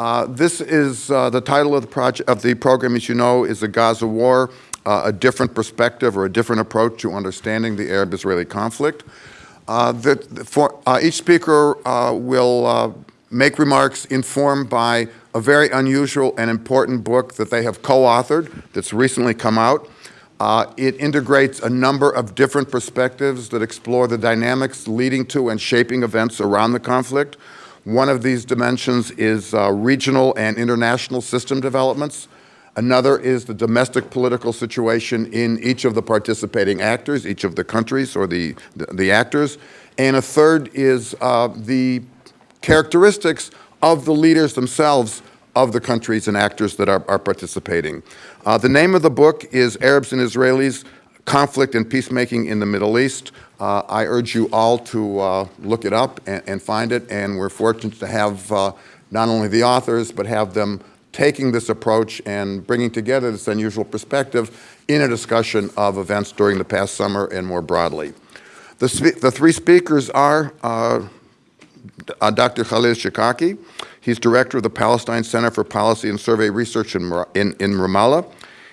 Uh, this is uh, the title of the project of the program, as you know, is the Gaza War, uh, a different perspective or a different approach to understanding the Arab-Israeli conflict. Uh, the, for, uh, each speaker uh, will make remarks informed by a very unusual and important book that they have co-authored that's recently come out. It integrates a number of different perspectives that explore the dynamics leading to and shaping events around the conflict. One of these dimensions is uh, regional and international system developments. Another is the domestic political situation in each of the participating actors, each of the countries or the, the, the actors. And a third is uh, the characteristics of the leaders themselves of the countries and actors that are, are participating. Uh, the name of the book is Arabs and Israelis, Conflict and Peacemaking in the Middle East. Uh, I urge you all to uh, look it up and, and, find it, and we're fortunate to have uh, not only the authors, but have them taking this approach and bringing together this unusual perspective in a discussion of events during the past summer and more broadly. The, the three speakers are uh, uh, Dr. Khalil Shikaki. He's director of the Palestine Center for Policy and Survey Research in, in, in Ramallah.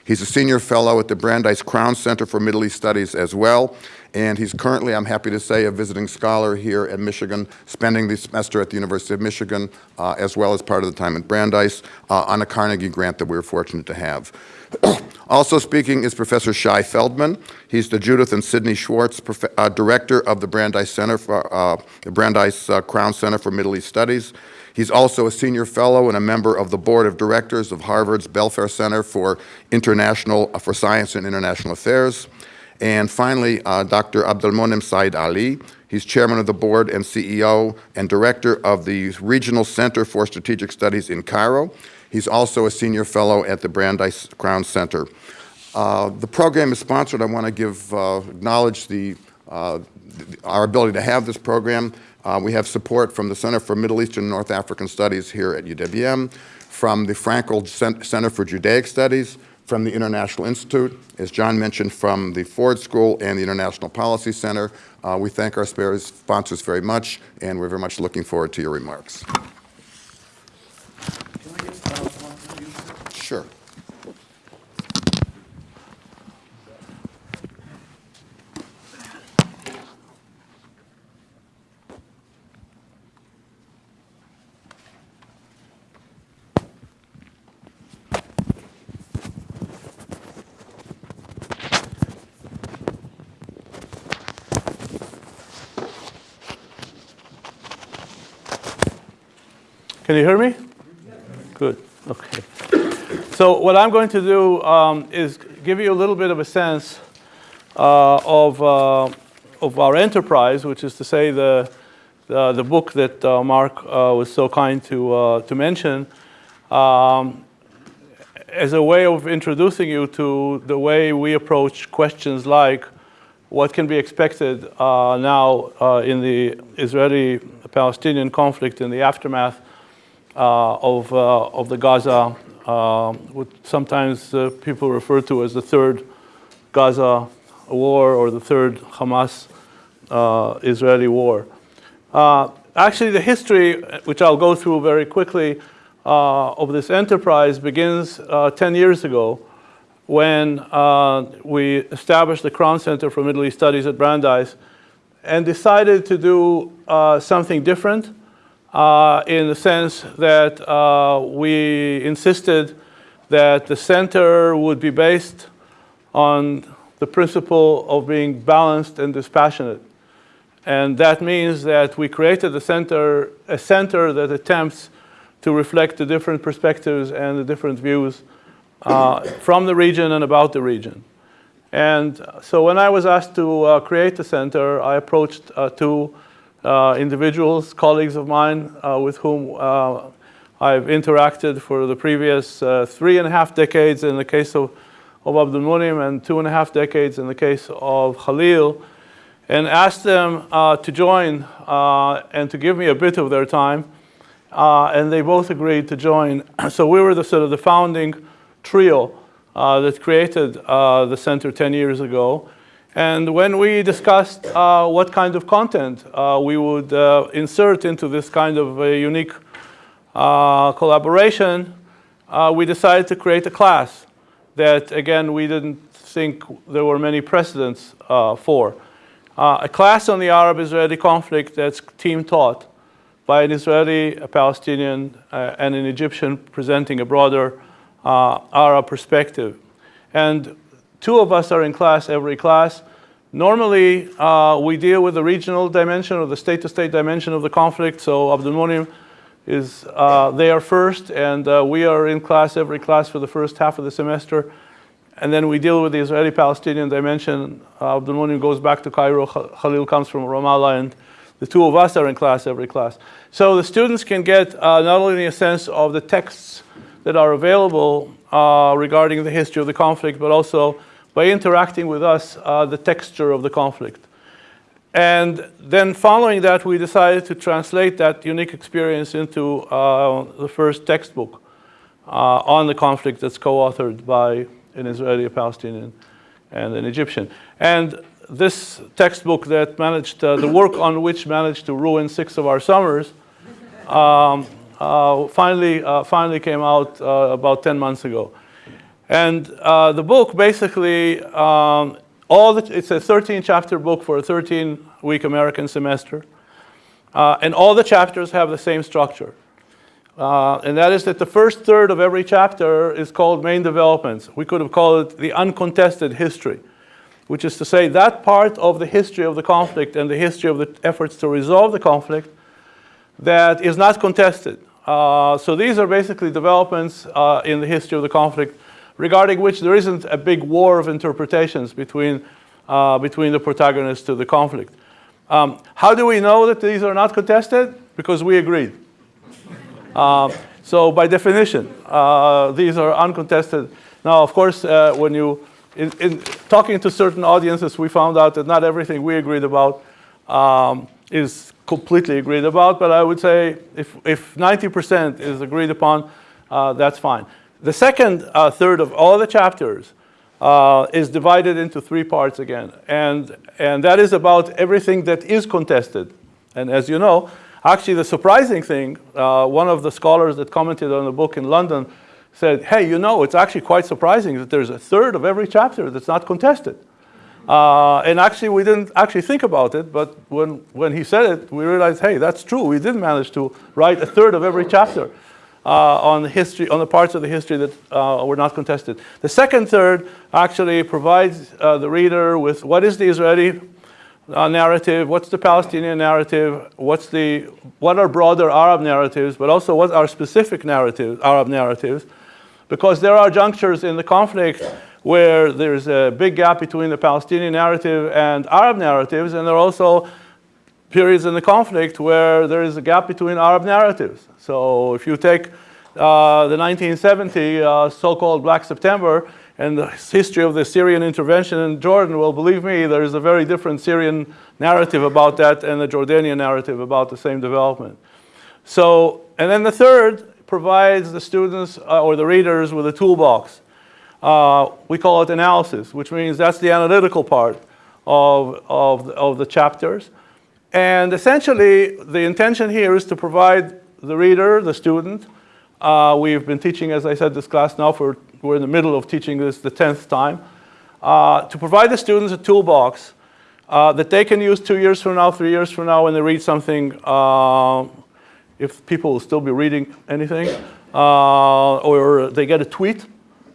He's a senior fellow at the Brandeis Crown Center for Middle East Studies as well. And he's currently, I'm happy to say, a visiting scholar here at Michigan, spending the semester at the University of Michigan, uh, as well as part of the time at Brandeis, uh, on a Carnegie grant that we are fortunate to have. also speaking is Professor Shai Feldman. He's the Judith and Sidney Schwartz uh, Director of the Brandeis Center for, uh, the Brandeis uh, Crown Center for Middle East Studies. He's also a senior fellow and a member of the board of directors of Harvard's Belfer Center for International for Science and International Affairs. And finally, uh, Dr. Abdel Monem Said Aly. He's chairman of the board and CEO and director of the Regional Center for Strategic Studies in Cairo. He's also a senior fellow at the Brandeis Crown Center. Uh, the program is sponsored. I want to give, uh, acknowledge the, uh, our ability to have this program. Uh, we have support from the Center for Middle Eastern and North African Studies here at UWM, from the Frankel Center for Judaic Studies, from the International Institute, as John mentioned, from the Ford School and the International Policy Center. Uh, we thank our sponsors very much, and we're very much looking forward to your remarks. Sure. Can you hear me? Good, okay. So what I'm going to do um, is give you a little bit of a sense uh, of, uh, of our enterprise, which is to say the, the, the book that uh, Mark uh, was so kind to, uh, to mention, um, as a way of introducing you to the way we approach questions like what can be expected uh, now in the Israeli-Palestinian conflict in the aftermath uh, of, uh, of the Gaza, uh, what sometimes people refer to as the third Gaza war or the third Hamas-Israeli war. actually, the history, which I'll go through very quickly, of this enterprise begins 10 years ago when uh, we established the Crown Center for Middle East Studies at Brandeis and decided to do uh, something different uh, in the sense that uh, we insisted that the center would be based on the principle of being balanced and dispassionate. And that means that we created a center, a center that attempts to reflect the different perspectives and the different views uh, from the region and about the region. And so when I was asked to uh, create the center, I approached uh, two individuals, colleagues of mine uh, with whom uh, I've interacted for the previous three and a half decades in the case of, of Abdul Munim and two and a half decades in the case of Khalil and asked them uh, to join uh, and to give me a bit of their time. Uh, and they both agreed to join. so we were the sort of the founding trio that created the center 10 years ago. And when we discussed uh, what kind of content uh, we would uh, insert into this kind of unique uh, collaboration, uh, we decided to create a class that, again, we didn't think there were many precedents uh, for. A class on the Arab-Israeli conflict that's team taught by an Israeli, a Palestinian, and an Egyptian presenting a broader Arab perspective. And two of us are in class every class. Normally, uh, we deal with the regional dimension or the state-to-state dimension of the conflict. So Abdul Munim is uh, there first, and uh, we are in class every class for the first half of the semester. And then we deal with the Israeli-Palestinian dimension. Uh, Abdul Munim goes back to Cairo. Khalil comes from Ramallah, and the two of us are in class every class. So the students can get uh, not only a sense of the texts that are available uh, regarding the history of the conflict, but also by interacting with us, uh, the texture of the conflict. And then following that, we decided to translate that unique experience into uh, the first textbook uh, on the conflict that's co-authored by an Israeli, a Palestinian, and an Egyptian. And this textbook that managed, uh, the work on which managed to ruin six of our summers, um, uh, finally, uh, finally came out uh, about 10 months ago. And uh, the book basically, um, all the, it's a 13 chapter book for a 13 week American semester. Uh, and all the chapters have the same structure. And that is that the first third of every chapter is called main developments. We could have called it the uncontested history, which is to say that part of the history of the conflict and the history of the efforts to resolve the conflict that is not contested. Uh, so these are basically developments uh, in the history of the conflict regarding which there isn't a big war of interpretations between, uh, between the protagonists of the conflict. Um, how do we know that these are not contested? Because we agreed. Uh, so by definition, uh, these are uncontested. Now, of course, when you, in, in, talking to certain audiences, we found out that not everything we agreed about um, is completely agreed about, but I would say if, if 90% is agreed upon, uh, that's fine. The second uh, third of all the chapters uh, is divided into three parts again. And, and that is about everything that is contested. And as you know, actually the surprising thing, uh, one of the scholars that commented on the book in London said, hey, you know, it's actually quite surprising that there's a third of every chapter that's not contested. Uh, and actually, we didn't actually think about it, but when, when he said it, we realized, hey, that's true. We did manage to write a third of every chapter uh, on the history, on the parts of the history that uh, were not contested. The second third actually provides uh, the reader with what is the Israeli uh, narrative, what's the Palestinian narrative, what's the, what are broader Arab narratives, but also what are specific narratives, Arab narratives, because there are junctures in the conflict where there's a big gap between the Palestinian narrative and Arab narratives, and there are also periods in the conflict where there is a gap between Arab narratives. So if you take uh, the 1970 uh, so-called Black September and the history of the Syrian intervention in Jordan, well, believe me, there is a very different Syrian narrative about that and the Jordanian narrative about the same development. So, and then the third provides the students uh, or the readers with a toolbox. Uh, we call it analysis, which means that's the analytical part of, of, of the chapters. And essentially, the intention here is to provide the reader, the student. Uh, we've been teaching, as I said, this class now for, we're in the middle of teaching this the 10th time. Uh, to provide the students a toolbox uh, that they can use two years from now, three years from now when they read something, uh, if people will still be reading anything, uh, or they get a tweet,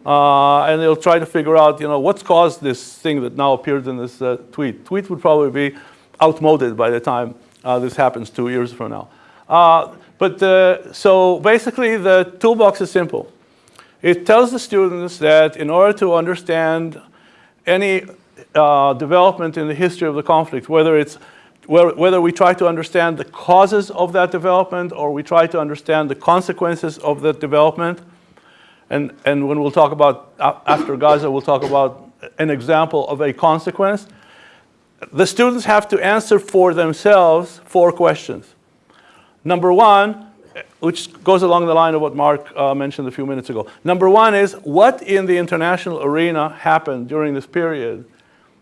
uh, and they'll try to figure out, you know, what's caused this thing that now appeared in this tweet. Tweet would probably be outmoded by the time uh, this happens two years from now. Uh, but the, so basically the toolbox is simple. It tells the students that in order to understand any uh, development in the history of the conflict, whether it's whether we try to understand the causes of that development or we try to understand the consequences of that development, and, and when we'll talk about, after Gaza, we'll talk about an example of a consequence, the students have to answer for themselves four questions. Number one, which goes along the line of what Mark uh, mentioned a few minutes ago. Number one is, what in the international arena happened during this period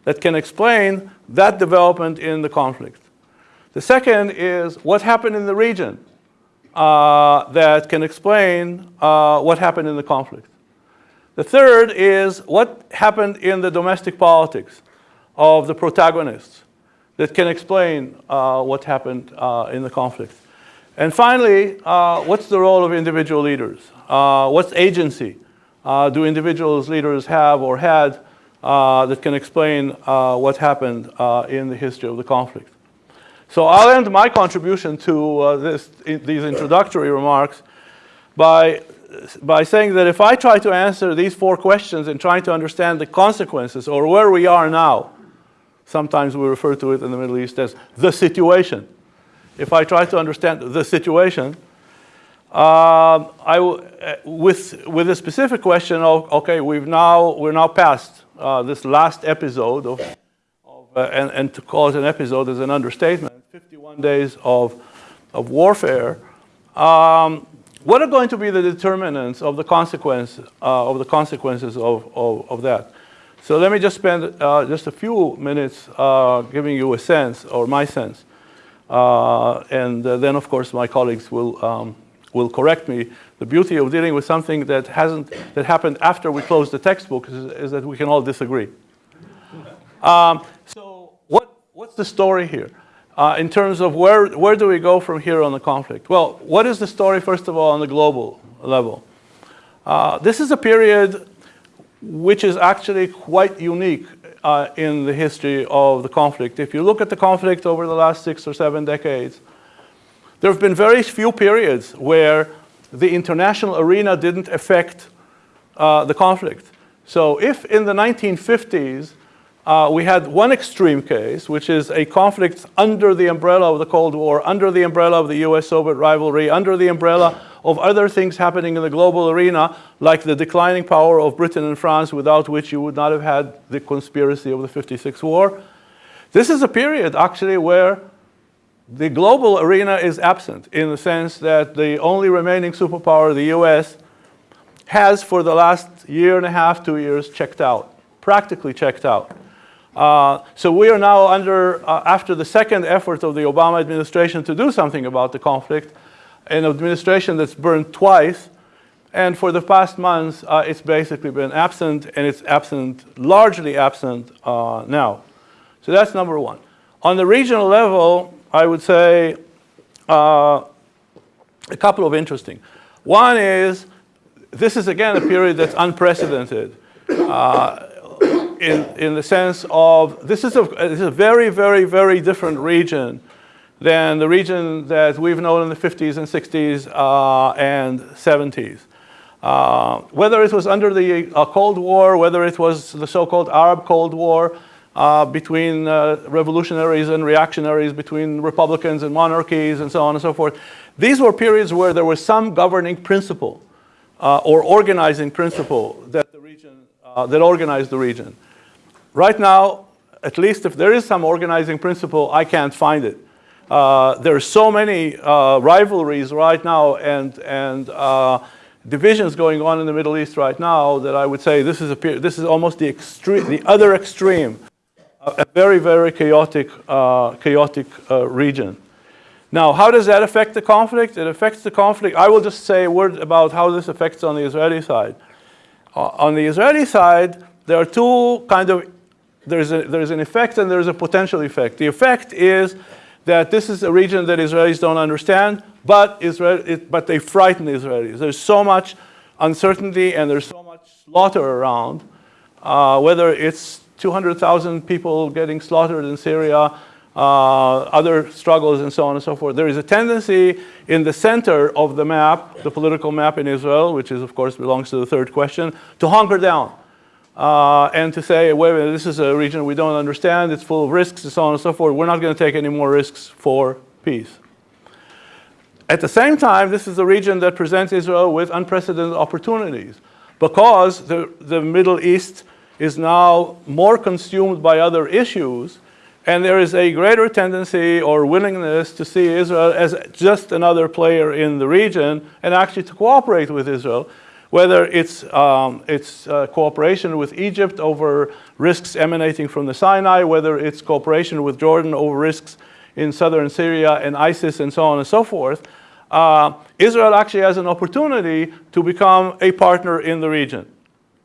that can explain that development in the conflict? The second is, what happened in the region uh, that can explain uh, what happened in the conflict. The third is what happened in the domestic politics of the protagonists that can explain uh, what happened uh, in the conflict. And finally, uh, what's the role of individual leaders? Uh, what's agency do individuals leaders have or had that can explain what happened in the history of the conflict? So I'll end my contribution to this, these introductory remarks by by saying that if I try to answer these four questions and trying to understand the consequences or where we are now, sometimes we refer to it in the Middle East as the situation. If I try to understand the situation, uh, I uh, with with a specific question of okay, we've now we're now past uh, this last episode of, of uh, and, and to call it an episode is an understatement. 51 days of of warfare. Um, what are going to be the determinants of the consequence uh, of the consequences of, of, of, that? So let me just spend uh, just a few minutes uh, giving you a sense, or my sense. Uh, and uh, then, of course, my colleagues will, um, will correct me. The beauty of dealing with something that, hasn't, that happened after we closed the textbook is, is that we can all disagree. Um, so what, what's the story here? Uh, in terms of where, where do we go from here on the conflict? Well, what is the story, first of all, on the global level? Uh, this is a period which is actually quite unique uh, in the history of the conflict. If you look at the conflict over the last six or seven decades, there have been very few periods where the international arena didn't affect uh, the conflict. So if in the 1950s uh, we had one extreme case, which is a conflict under the umbrella of the Cold War, under the umbrella of the US-Soviet rivalry, under the umbrella of other things happening in the global arena, like the declining power of Britain and France, without which you would not have had the conspiracy of the 56 war. This is a period, actually, where the global arena is absent, in the sense that the only remaining superpower, the US, has for the last year and a half, two years, checked out, practically checked out. Uh, so we are now under, uh, after the second effort of the Obama administration to do something about the conflict, an administration that's burned twice, and for the past months, uh, it's basically been absent, and it's absent, largely absent uh, now. So that's number one. On the regional level, I would say uh, a couple of interesting. One is, this is again a period that's unprecedented. Uh, in, in the sense of this is, a, this is a very, very, very different region than the region that we've known in the 50s and 60s uh, and 70s. Uh, whether it was under the uh, Cold War, whether it was the so-called Arab Cold War uh, between uh, revolutionaries and reactionaries, between republicans and monarchies and so on and so forth, these were periods where there was some governing principle uh, or organizing principle that, the region, that organized the region. Right now, at least if there is some organizing principle, I can't find it. Uh, there are so many uh, rivalries right now and, and uh, divisions going on in the Middle East right now that I would say this is, a, this is almost the, extreme, the other extreme, a very, very chaotic, uh, chaotic uh, region. Now, how does that affect the conflict? It affects the conflict. I will just say a word about how this affects on the Israeli side. Uh, on the Israeli side, there are two kind of there's, a, there's an effect and there's a potential effect. The effect is that this is a region that Israelis don't understand, but, Israel, it, but they frighten the Israelis. There's so much uncertainty and there's so much slaughter around, uh, whether it's 200,000 people getting slaughtered in Syria, uh, other struggles and so on and so forth. There is a tendency in the center of the map, the political map in Israel, which is of course belongs to the third question, to hunker down uh, and to say, wait a minute, this is a region we don't understand, it's full of risks and so on and so forth. We're not going to take any more risks for peace. At the same time, this is a region that presents Israel with unprecedented opportunities because the, the Middle East is now more consumed by other issues and there is a greater tendency or willingness to see Israel as just another player in the region and actually to cooperate with Israel whether it's, um, it's uh, cooperation with Egypt over risks emanating from the Sinai, whether it's cooperation with Jordan over risks in southern Syria and ISIS and so on and so forth. uh, Israel actually has an opportunity to become a partner in the region.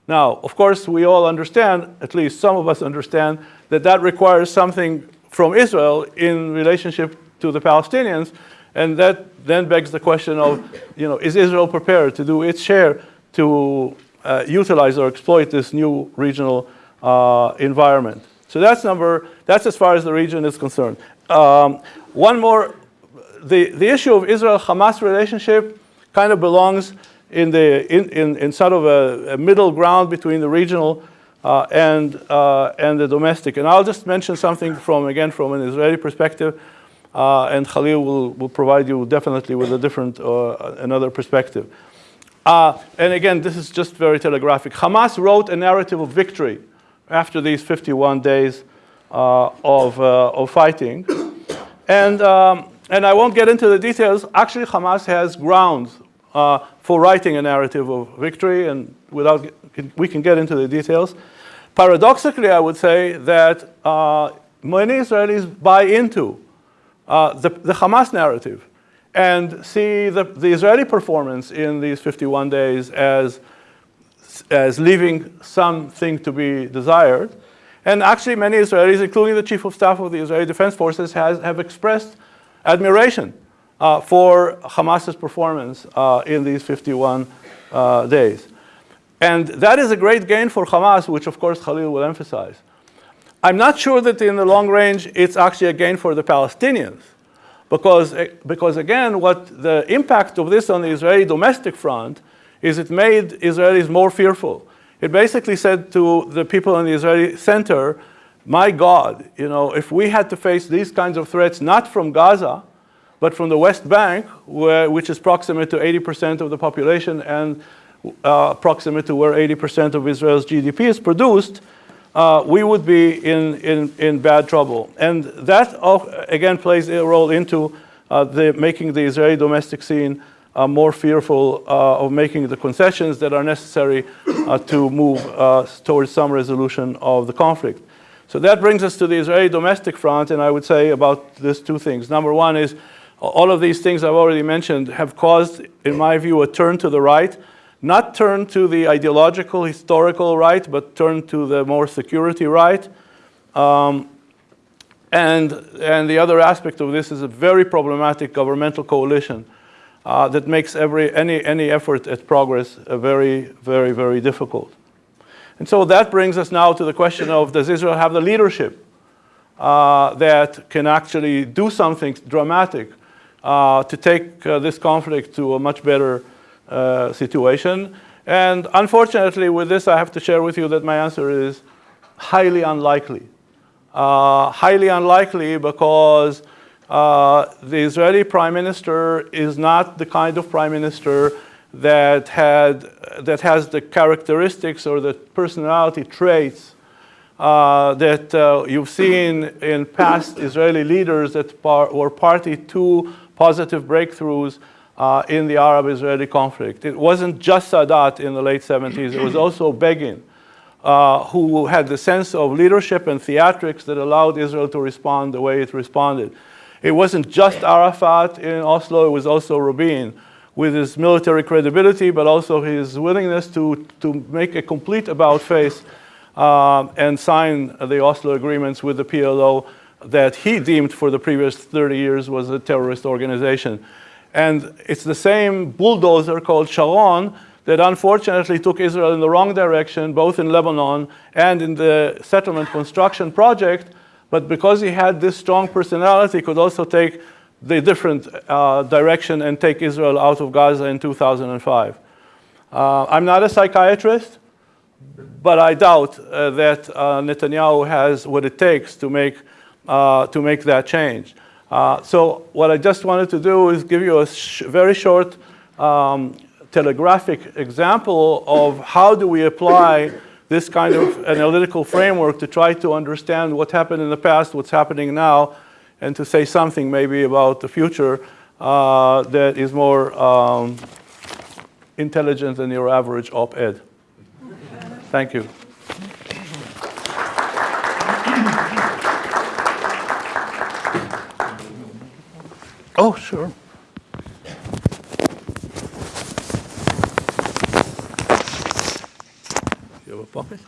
Now, of course, we all understand, at least some of us understand, that that requires something from Israel in relationship to the Palestinians, and that then begs the question of, you know, is Israel prepared to do its share to uh, utilize or exploit this new regional uh, environment? So that's number, that's as far as the region is concerned. Um, one more, the, the issue of Israel-Hamas relationship kind of belongs in, the, in, in, in sort of a, a, middle ground between the regional uh, and, uh, and the domestic. And I'll just mention something from, again, from an Israeli perspective, uh, and Khalil will, will provide you definitely with a different, uh, another perspective. Uh, and again, this is just very telegraphic. Hamas wrote a narrative of victory after these 51 days uh, of, of fighting. And, um, and I won't get into the details. Actually, Hamas has grounds uh, for writing a narrative of victory, and without, we can get into the details. Paradoxically, I would say that uh, many Israelis buy into uh, the, the, Hamas narrative and see the, the, Israeli performance in these 51 days as, as leaving something to be desired. And actually, many Israelis, including the chief of staff of the Israeli Defense Forces, has, have expressed admiration uh, for Hamas's performance uh, in these 51 uh, days. And that is a great gain for Hamas, which of course Khalil will emphasize. I'm not sure that in the long range it's actually a gain for the Palestinians. Because, eh, because again, what the impact of this on the Israeli domestic front is it made Israelis more fearful. It basically said to the people in the Israeli center, my God, you know, if we had to face these kinds of threats, not from Gaza, but from the West Bank, where, which is proximate to 80% of the population and uh, proximate to where 80% of Israel's GDP is produced, uh, we would be in, in, in bad trouble. And that, again, plays a role into uh, the, making the Israeli domestic scene uh, more fearful uh, of making the concessions that are necessary uh, to move towards some resolution of the conflict. So that brings us to the Israeli domestic front, and I would say about these two things. Number one is all of these things I've already mentioned have caused, in my view, a turn to the right, not turn to the ideological, historical right, but turn to the more security right. Um, and, and the other aspect of this is a very problematic governmental coalition uh, that makes every, any, any effort at progress very, very, very difficult. And so that brings us now to the question of does Israel have the leadership uh, that can actually do something dramatic uh, to take uh, this conflict to a much better uh, situation. And unfortunately, with this, I have to share with you that my answer is highly unlikely. Uh, highly unlikely because uh, the Israeli prime minister is not the kind of prime minister that, had, that has the characteristics or the personality traits uh, that uh, you've seen in past Israeli leaders that par were party to positive breakthroughs uh, in the Arab-Israeli conflict. It wasn't just Sadat in the late 70s, it was also Begin, uh, who had the sense of leadership and theatrics that allowed Israel to respond the way it responded. It wasn't just Arafat in Oslo, it was also Rabin, with his military credibility, but also his willingness to, to make a complete about-face uh, and sign the Oslo agreements with the PLO that he deemed for the previous 30 years was a terrorist organization. And it's the same bulldozer called Sharon that unfortunately took Israel in the wrong direction, both in Lebanon and in the settlement construction project. But because he had this strong personality, could also take the different uh, direction and take Israel out of Gaza in 2005. Uh, I'm not a psychiatrist, but I doubt uh, that uh, Netanyahu has what it takes to make uh, to make that change. Uh, so what I just wanted to do is give you a sh very short um, telegraphic example of how do we apply this kind of analytical framework to try to understand what happened in the past, what's happening now, and to say something maybe about the future uh, that is more um, intelligent than your average op-ed. Thank you. Oh, sure. You have a pocket?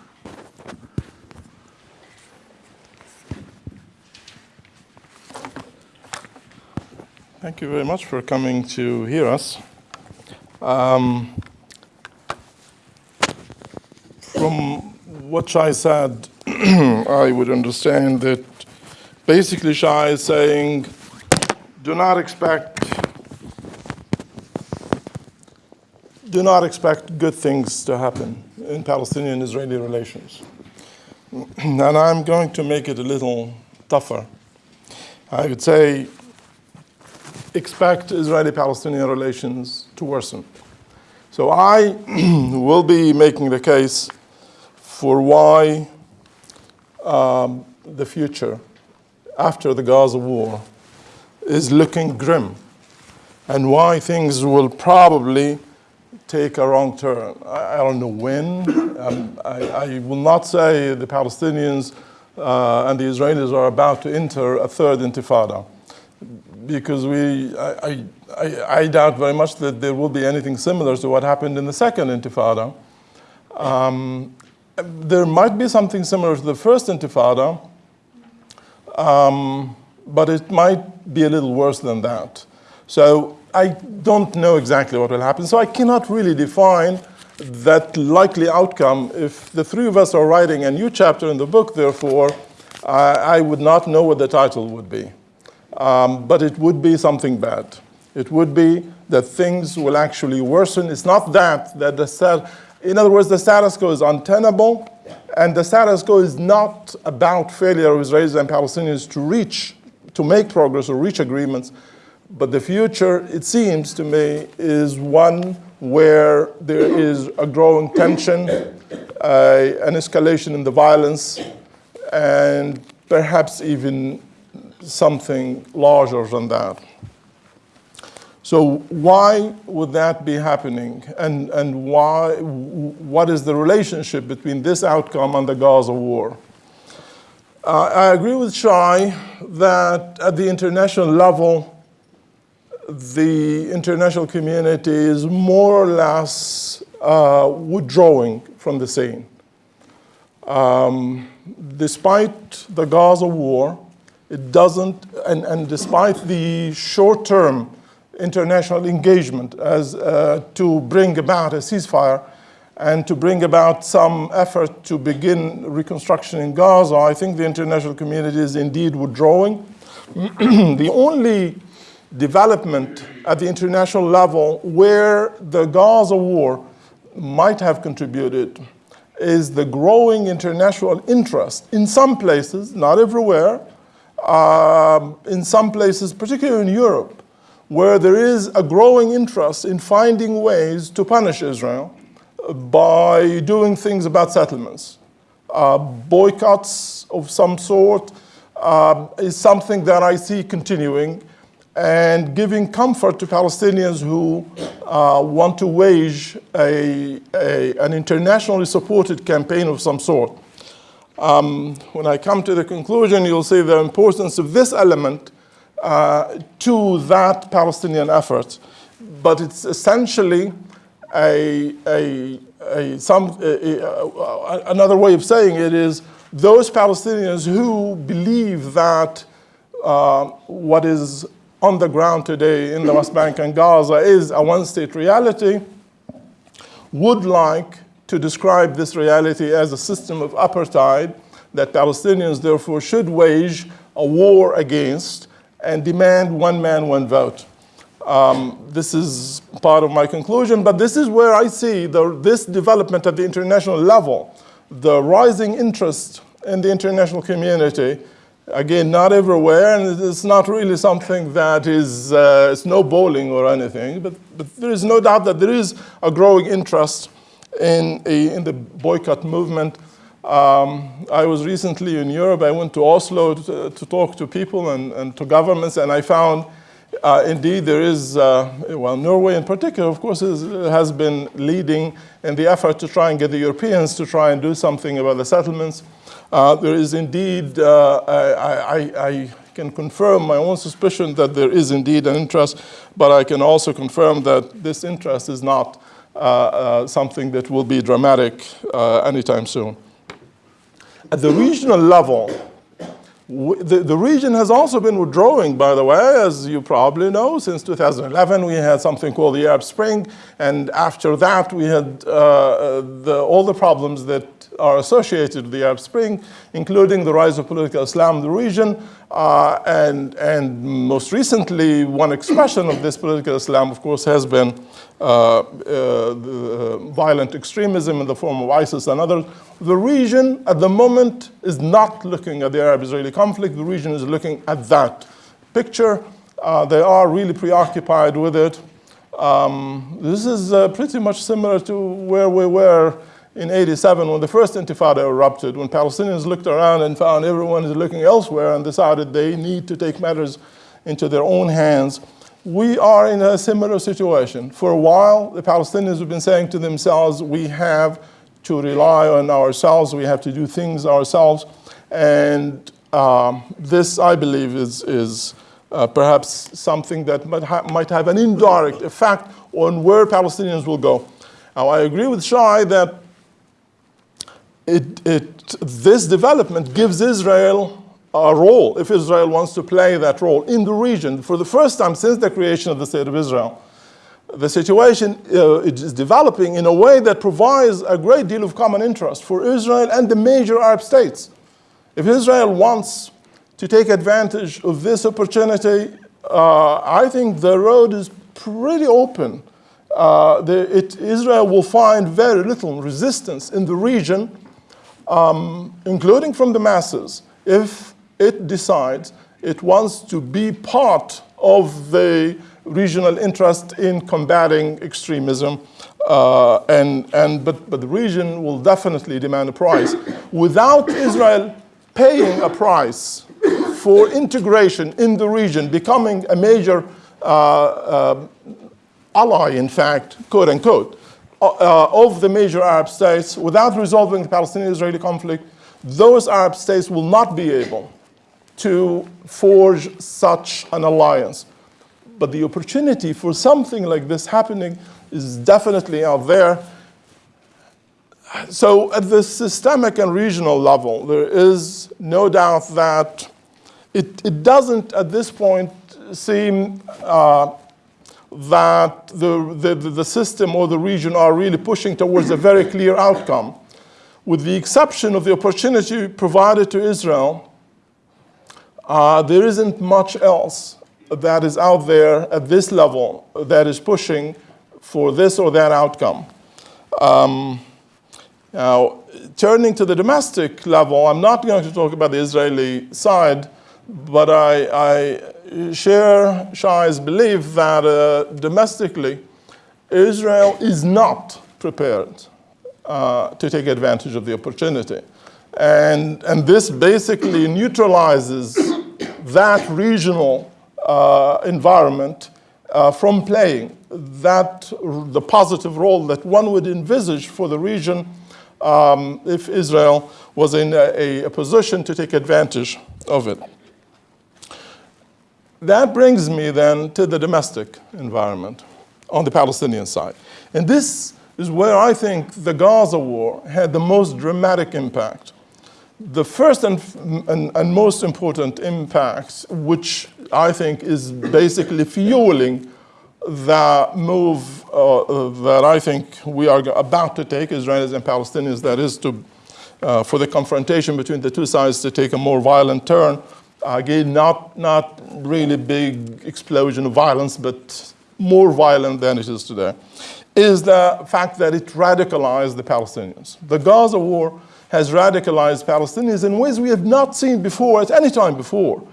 Thank you very much for coming to hear us. Um, from what Shai said, I would understand that basically Shai is saying do not expect, do not expect good things to happen in Palestinian-Israeli relations. and I'm going to make it a little tougher. I would say expect Israeli-Palestinian relations to worsen. So I will be making the case for why um, the future after the Gaza war is looking grim and why things will probably take a wrong turn. I, don't know when. Um, I, I, will not say the Palestinians uh, and the Israelis are about to enter a third intifada because we, I, I, I, doubt very much that there will be anything similar to what happened in the second intifada. Um, there might be something similar to the first intifada, um, but it might be a little worse than that. So I don't know exactly what will happen. So I cannot really define that likely outcome. If the three of us are writing a new chapter in the book, therefore, I, I would not know what the title would be. Um, but it would be something bad. It would be that things will actually worsen. It's not that, that the stat, in other words, the status quo is untenable, and the status quo is not about failure of Israelis and Palestinians to reach, to make progress or reach agreements, but the future, it seems to me, is one where there is a growing tension, uh, an escalation in the violence, and perhaps even something larger than that. So why would that be happening? And, and why, what is the relationship between this outcome and the Gaza war? Uh, I agree with Shai that at the international level, the international community is more or less uh, withdrawing from the scene. Um, despite the Gaza war, it doesn't, and, and despite the short-term international engagement as uh, to bring about a ceasefire and to bring about some effort to begin reconstruction in Gaza, I think the international community is indeed withdrawing. the only development at the international level where the Gaza war might have contributed is the growing international interest in some places, not everywhere, um, in some places, particularly in Europe, where there is a growing interest in finding ways to punish Israel by doing things about settlements. Uh, boycotts of some sort uh, is something that I see continuing and giving comfort to Palestinians who uh, want to wage a, a, an internationally supported campaign of some sort. Um, when I come to the conclusion, you'll see the importance of this element uh, to that Palestinian effort. But it's essentially a, a, a some, a, another way of saying it is those Palestinians who believe that uh, what is on the ground today in the West Bank and Gaza is a one-state reality would like to describe this reality as a system of apartheid that Palestinians therefore should wage a war against and demand one man, one vote. Um, this is part of my conclusion, but this is where I see the, this development at the international level, the rising interest in the international community, again, not everywhere, and it's not really something that is uh, snowballing or anything, but, but there is no doubt that there is a growing interest in, a, in the boycott movement. Um, I was recently in Europe. I went to Oslo to, to talk to people and, and, to governments, and I found uh, indeed there is, uh, well, Norway in particular, of course, is, has been leading in the effort to try and get the Europeans to try and do something about the settlements. Uh, there is indeed, uh, I, I, I can confirm my own suspicion that there is indeed an interest, but I can also confirm that this interest is not uh, uh, something that will be dramatic anytime soon. At the regional level, the, the region has also been withdrawing, by the way, as you probably know. Since 2011, we had something called the Arab Spring, and after that, we had uh, the, all the problems that are associated with the Arab Spring, including the rise of political Islam in the region, uh, and, and most recently, one expression of this political Islam, of course, has been uh, uh, the, uh, violent extremism in the form of ISIS and others. The region at the moment is not looking at the Arab-Israeli conflict. The region is looking at that picture. Uh, they are really preoccupied with it. Um, this is uh, pretty much similar to where we were in 87 when the first intifada erupted, when Palestinians looked around and found everyone is looking elsewhere and decided they need to take matters into their own hands. We are in a similar situation. For a while, the Palestinians have been saying to themselves, we have to rely on ourselves, we have to do things ourselves. And um, this, I believe, is, is uh, perhaps something that might, ha might have an indirect effect on where Palestinians will go. Now, I agree with Shai that it, it, this development gives Israel a role, if Israel wants to play that role in the region for the first time since the creation of the State of Israel. The situation uh, is developing in a way that provides a great deal of common interest for Israel and the major Arab states. If Israel wants to take advantage of this opportunity, uh, I think the road is pretty open. Uh, the, it, Israel will find very little resistance in the region um, including from the masses, if it decides it wants to be part of the regional interest in combating extremism. Uh, and, and, but, but the region will definitely demand a price. Without Israel paying a price for integration in the region, becoming a major uh, uh, ally, in fact, quote unquote, uh, of the major Arab states, without resolving the Palestinian-Israeli conflict, those Arab states will not be able to forge such an alliance. But the opportunity for something like this happening is definitely out there. So at the systemic and regional level, there is no doubt that it, it doesn't at this point seem uh, that the, the, the system or the region are really pushing towards a very clear outcome. With the exception of the opportunity provided to Israel, uh, there isn't much else that is out there at this level that is pushing for this or that outcome. Um, now, turning to the domestic level, I'm not going to talk about the Israeli side, but I, I share Shai's belief that uh, domestically, Israel is not prepared uh, to take advantage of the opportunity. And, and this basically neutralizes that regional uh, environment uh, from playing that the positive role that one would envisage for the region um, if Israel was in a, a position to take advantage of it. That brings me then to the domestic environment on the Palestinian side. And this is where I think the Gaza war had the most dramatic impact. The first and, and, and most important impact, which I think is basically fueling the move uh, that I think we are about to take, Israelis and Palestinians, that is to, uh, for the confrontation between the two sides to take a more violent turn, Again, not, not really big explosion of violence, but more violent than it is today, is the fact that it radicalized the Palestinians. The Gaza war has radicalized Palestinians in ways we have not seen before at any time before.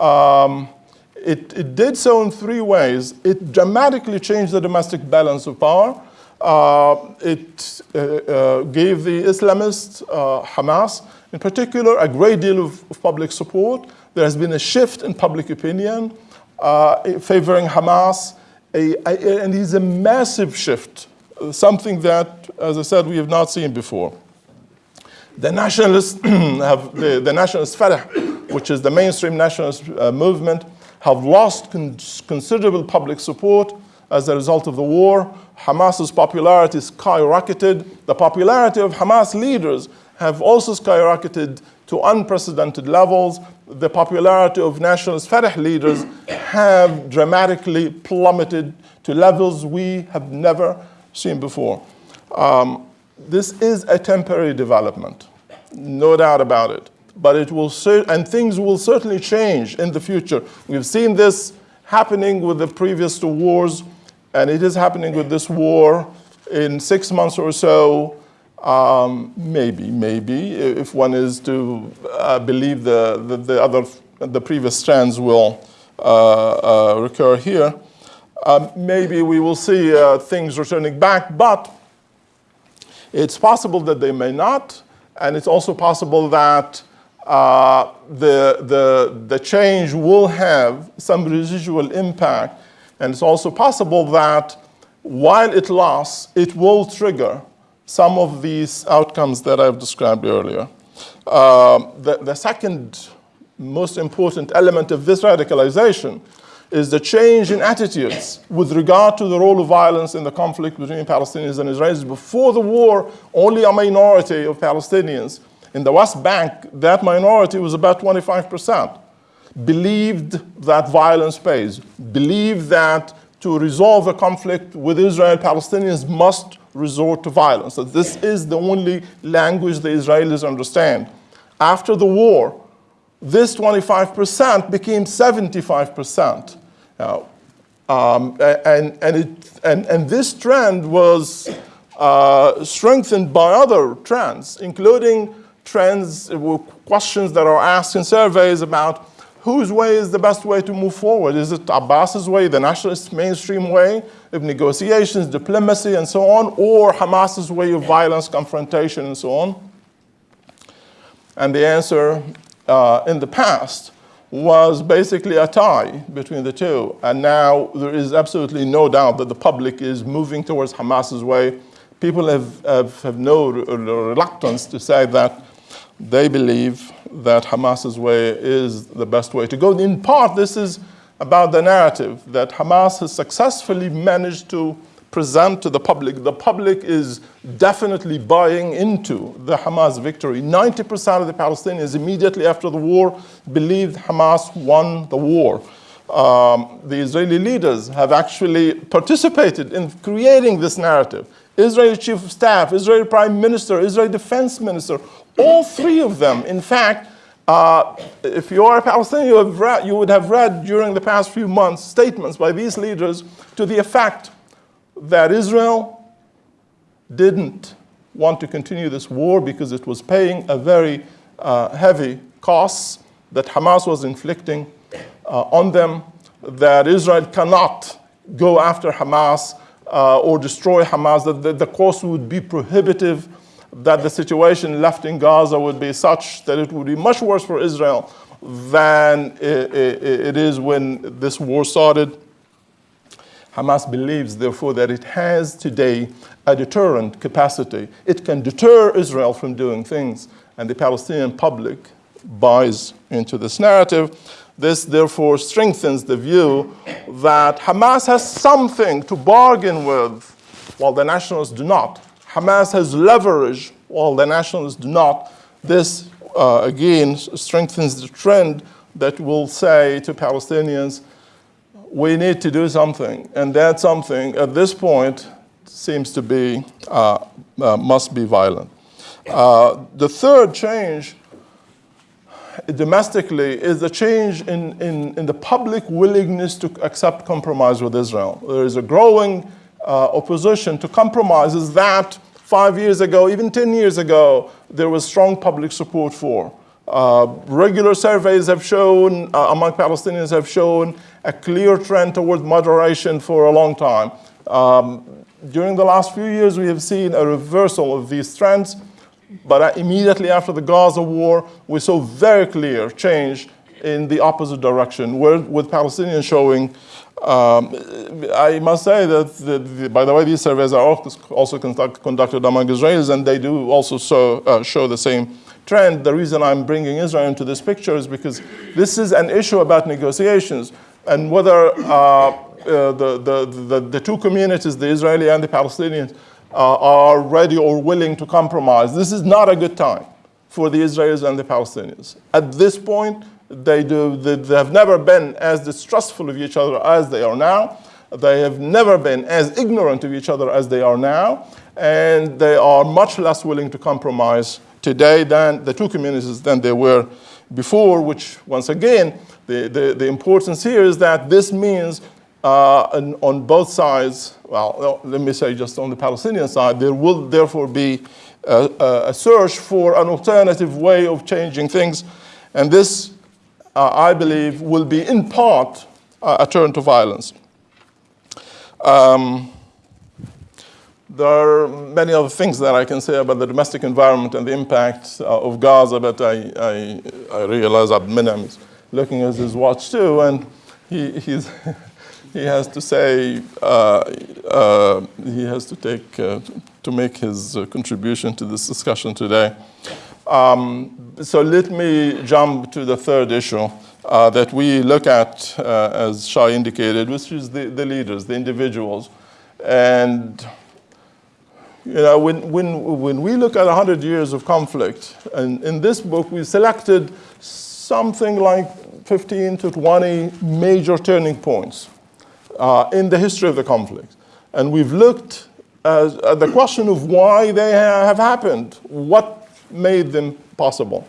Um, it, it, did so in three ways. It dramatically changed the domestic balance of power. Uh, it uh, uh, gave the Islamists, uh, Hamas, in particular, a great deal of, of public support. There has been a shift in public opinion uh, favoring Hamas, a, a, and it's a massive shift, uh, something that, as I said, we have not seen before. The nationalists have, the, the nationalist Fatah, which is the mainstream nationalist uh, movement, have lost con considerable public support as a result of the war. Hamas's popularity skyrocketed. The popularity of Hamas leaders have also skyrocketed to unprecedented levels. The popularity of nationalist Fatah leaders have dramatically plummeted to levels we have never seen before. Um, this is a temporary development, no doubt about it. But it will, and things will certainly change in the future. We've seen this happening with the previous two wars, and it is happening with this war in six months or so. Um, maybe, maybe, if one is to uh, believe the, the, the, other, the previous strands will uh, uh, recur here. Um, maybe we will see uh, things returning back, but it's possible that they may not, and it's also possible that uh, the, the, the change will have some residual impact, and it's also possible that while it lasts, it will trigger some of these outcomes that I've described earlier. Uh, the, the second most important element of this radicalization is the change in attitudes with regard to the role of violence in the conflict between Palestinians and Israelis. Before the war, only a minority of Palestinians in the West Bank, that minority was about 25%, believed that violence pays, believed that to resolve a conflict with Israel, Palestinians must resort to violence. That this is the only language the Israelis understand. After the war, this 25% became 75%. Now, um, and, and, it, and, and this trend was uh, strengthened by other trends, including trends, questions that are asked in surveys about whose way is the best way to move forward? Is it Abbas's way, the nationalist mainstream way of negotiations, diplomacy, and so on, or Hamas's way of violence, confrontation, and so on? And the answer uh, in the past was basically a tie between the two. And now there is absolutely no doubt that the public is moving towards Hamas's way. People have, have, have no reluctance to say that they believe that Hamas's way is the best way to go. In part, this is about the narrative that Hamas has successfully managed to present to the public. The public is definitely buying into the Hamas victory. 90% of the Palestinians immediately after the war believed Hamas won the war. Um, the Israeli leaders have actually participated in creating this narrative. Israeli chief of staff, Israeli prime minister, Israeli defense minister, all three of them, in fact, uh, if you are a Palestinian, you, read, you would have read during the past few months statements by these leaders to the effect that Israel didn't want to continue this war because it was paying a very uh, heavy cost that Hamas was inflicting uh, on them, that Israel cannot go after Hamas uh, or destroy Hamas, that the, the cost would be prohibitive, that the situation left in Gaza would be such that it would be much worse for Israel than it, is when this war started. Hamas believes, therefore, that it has today a deterrent capacity. It can deter Israel from doing things, and the Palestinian public buys into this narrative. This, therefore, strengthens the view that Hamas has something to bargain with while the nationalists do not. Hamas has leverage while the nationalists do not. This, uh, again, strengthens the trend that will say to Palestinians, we need to do something. And that something, at this point, seems to be, uh, uh, must be violent. Uh, the third change domestically is the change in, in, in, the public willingness to accept compromise with Israel. There is a growing uh, opposition to compromises that five years ago, even 10 years ago, there was strong public support for. Uh, regular surveys have shown, uh, among Palestinians have shown a clear trend toward moderation for a long time. Um, during the last few years, we have seen a reversal of these trends, but uh, immediately after the Gaza war, we saw very clear change in the opposite direction, where, with Palestinians showing, um, I must say that, the, the, by the way, these surveys are also conduct, conducted among Israelis, and they do also so, uh, show the same trend. The reason I'm bringing Israel into this picture is because this is an issue about negotiations and whether uh, uh, the, the, the, the two communities, the Israeli and the Palestinians, uh, are ready or willing to compromise. This is not a good time for the Israelis and the Palestinians. At this point, they, do, they, they have never been as distrustful of each other as they are now. They have never been as ignorant of each other as they are now. And they are much less willing to compromise today than the two communities than they were before, which once again, the, the, the importance here is that this means uh, on, on both sides, well, let me say just on the Palestinian side, there will therefore be a, a search for an alternative way of changing things. And this, uh, I believe, will be in part uh, a turn to violence. Um, there are many other things that I can say about the domestic environment and the impact uh, of Gaza, but I, I, I realize that Monem is looking at his watch too, and he, he's he has to say, uh, uh, he has to take, uh, to make his contribution to this discussion today. Um, so let me jump to the third issue uh, that we look at, uh, as Shai indicated, which is the, the leaders, the individuals. And you know, when, when, when we look at 100 years of conflict, and in this book we selected something like 15 to 20 major turning points uh, in the history of the conflict. And we've looked at, at the question of why they have happened, what made them possible.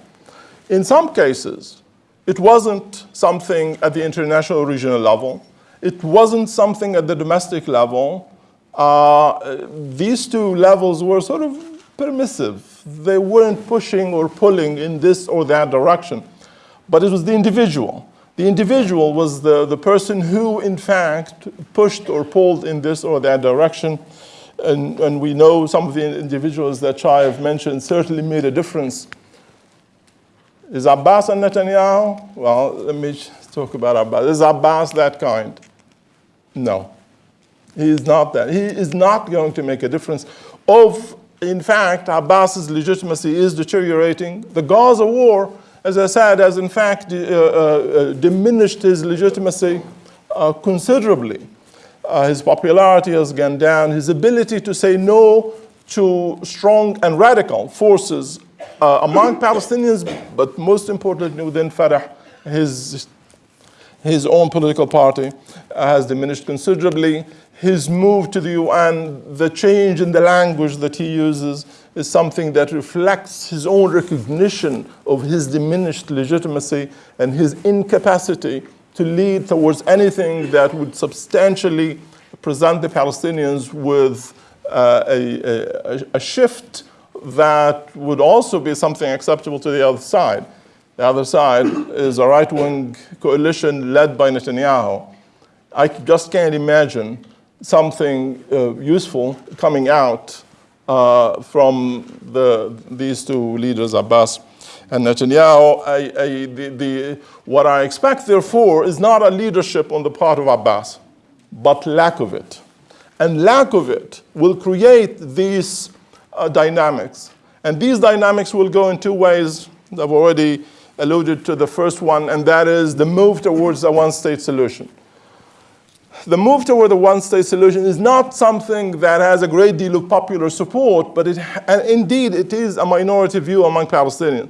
In some cases, it wasn't something at the international or regional level. It wasn't something at the domestic level. Uh, these two levels were sort of permissive. They weren't pushing or pulling in this or that direction. But it was the individual. The individual was the, the person who, in fact, pushed or pulled in this or that direction. And, and we know some of the individuals that have mentioned certainly made a difference. Is Abbas and Netanyahu? Well, let me talk about Abbas. Is Abbas that kind? No. He is not that. He is not going to make a difference. Of, in fact, Abbas's legitimacy is deteriorating. The Gaza war as I said, has in fact uh, uh, diminished his legitimacy uh, considerably. Uh, his popularity has gone down. His ability to say no to strong and radical forces uh, among Palestinians, but most importantly within Fatah, his, his own political party, uh, has diminished considerably. His move to the UN, the change in the language that he uses, is something that reflects his own recognition of his diminished legitimacy and his incapacity to lead towards anything that would substantially present the Palestinians with uh, a, a, a, shift that would also be something acceptable to the other side. The other side is a right-wing coalition led by Netanyahu. I just can't imagine something uh, useful coming out uh, from the, these two leaders, Abbas and Netanyahu. I, I, the, the, what I expect, therefore, is not a leadership on the part of Abbas, but lack of it. And lack of it will create these uh, dynamics. And these dynamics will go in two ways. I've already alluded to the first one, and that is the move towards a one-state solution the move toward a one-state solution is not something that has a great deal of popular support, but it, and indeed it is a minority view among Palestinians.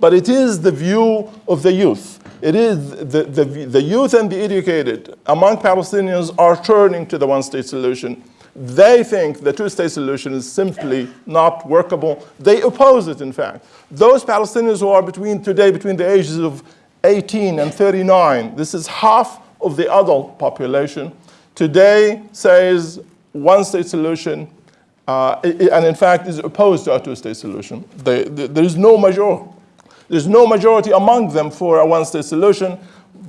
But it is the view of the youth. It is the, the, the youth and the educated among Palestinians are turning to the one-state solution. They think the two-state solution is simply not workable. They oppose it, in fact. Those Palestinians who are between today, between the ages of 18 and 39, this is half of the adult population today says one state solution uh, and in fact is opposed to a two-state solution. They, they, there is no majority. There's no majority among them for a one-state solution,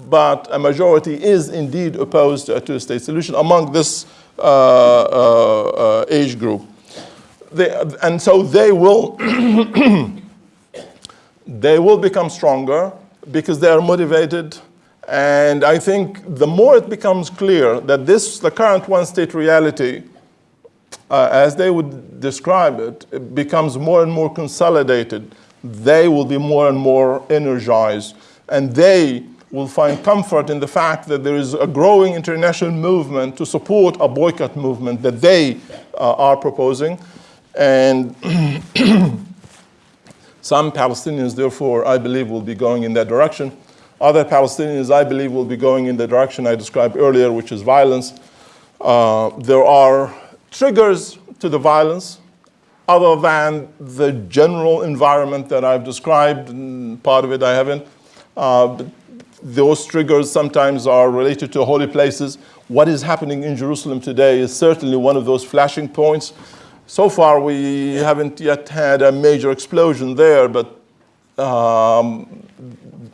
but a majority is indeed opposed to a two-state solution among this uh, uh, uh age group. They, and so they will, they will become stronger because they are motivated and I think the more it becomes clear that this, the current one-state reality, uh, as they would describe it, it becomes more and more consolidated, they will be more and more energized, and they will find comfort in the fact that there is a growing international movement to support a boycott movement that they uh, are proposing. And some Palestinians, therefore, I believe, will be going in that direction. Other Palestinians, I believe, will be going in the direction I described earlier, which is violence. Uh, there are triggers to the violence other than the general environment that I've described, part of it I haven't. Uh, those triggers sometimes are related to holy places. What is happening in Jerusalem today is certainly one of those flashing points. So far, we haven't yet had a major explosion there, but um,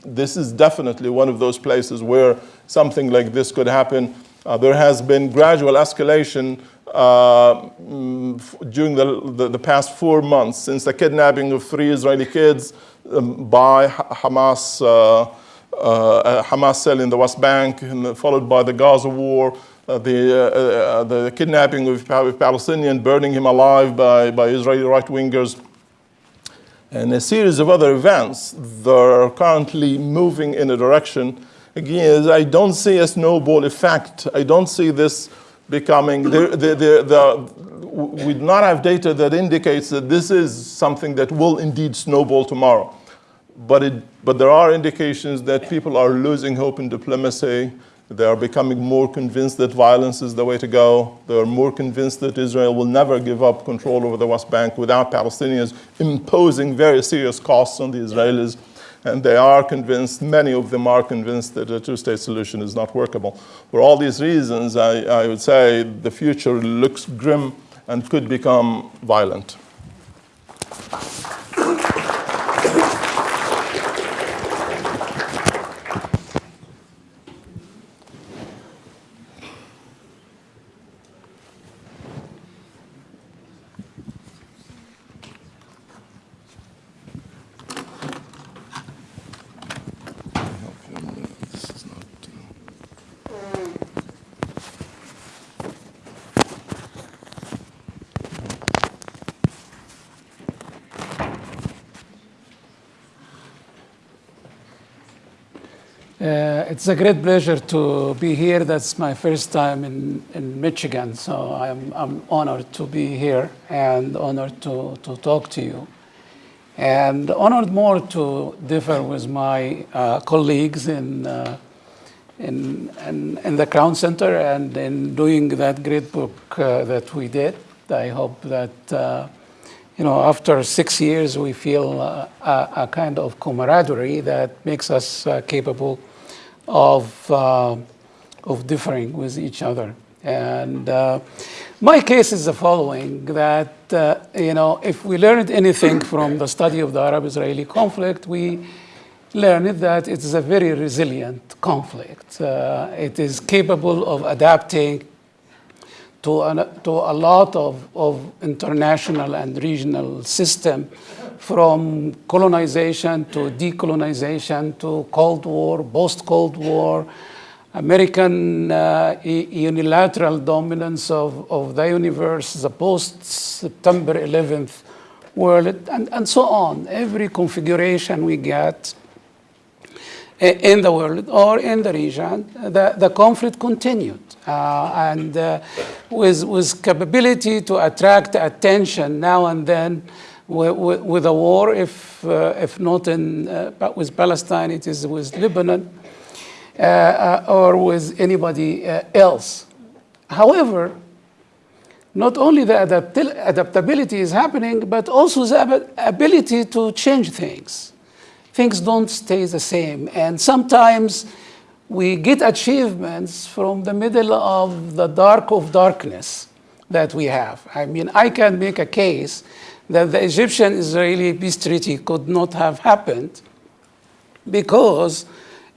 this is definitely one of those places where something like this could happen. Uh, there has been gradual escalation uh, mm, during the, the, the, past four months since the kidnapping of three Israeli kids um, by Hamas, uh, uh, Hamas cell in the West Bank, and followed by the Gaza war, uh, the, uh, uh, the kidnapping of a Palestinian, burning him alive by, by Israeli right wingers, and a series of other events that are currently moving in a direction. Again, I don't see a snowball effect. I don't see this becoming, the, the, the, we do not have data that indicates that this is something that will indeed snowball tomorrow. But, it, but there are indications that people are losing hope in diplomacy. They are becoming more convinced that violence is the way to go. They are more convinced that Israel will never give up control over the West Bank without Palestinians imposing very serious costs on the Israelis and they are convinced, many of them are convinced that a two-state solution is not workable. For all these reasons, I, I would say the future looks grim and could become violent. Uh, it's a great pleasure to be here. That's my first time in, in Michigan, so I'm, I'm honored to be here and honored to, to talk to you. And honored more to differ with my uh, colleagues in, uh, in, in, in, the Crown Center and in doing that great book uh, that we did. I hope that uh, you know, after six years, we feel uh, a, a, kind of camaraderie that makes us uh, capable of, uh, of differing with each other. And uh, my case is the following, that, uh, you know, if we learned anything from the study of the Arab-Israeli conflict, we learned that it is a very resilient conflict. Uh, it is capable of adapting to, an, to a lot of, of international and regional system from colonization to decolonization to Cold War, post-Cold War, American uh, unilateral dominance of, of the universe, the post-September 11th world, and, and so on. Every configuration we get in the world or in the region, the, the conflict continued. Uh, and uh, with, with capability to attract attention now and then with, with a war, if, uh, if not in, uh, with Palestine, it is with Lebanon uh, uh, or with anybody else. However, not only the adapt adaptability is happening, but also the ability to change things. Things don't stay the same. And sometimes we get achievements from the middle of the dark of darkness that we have. I mean, I can make a case that the Egyptian-Israeli peace treaty could not have happened because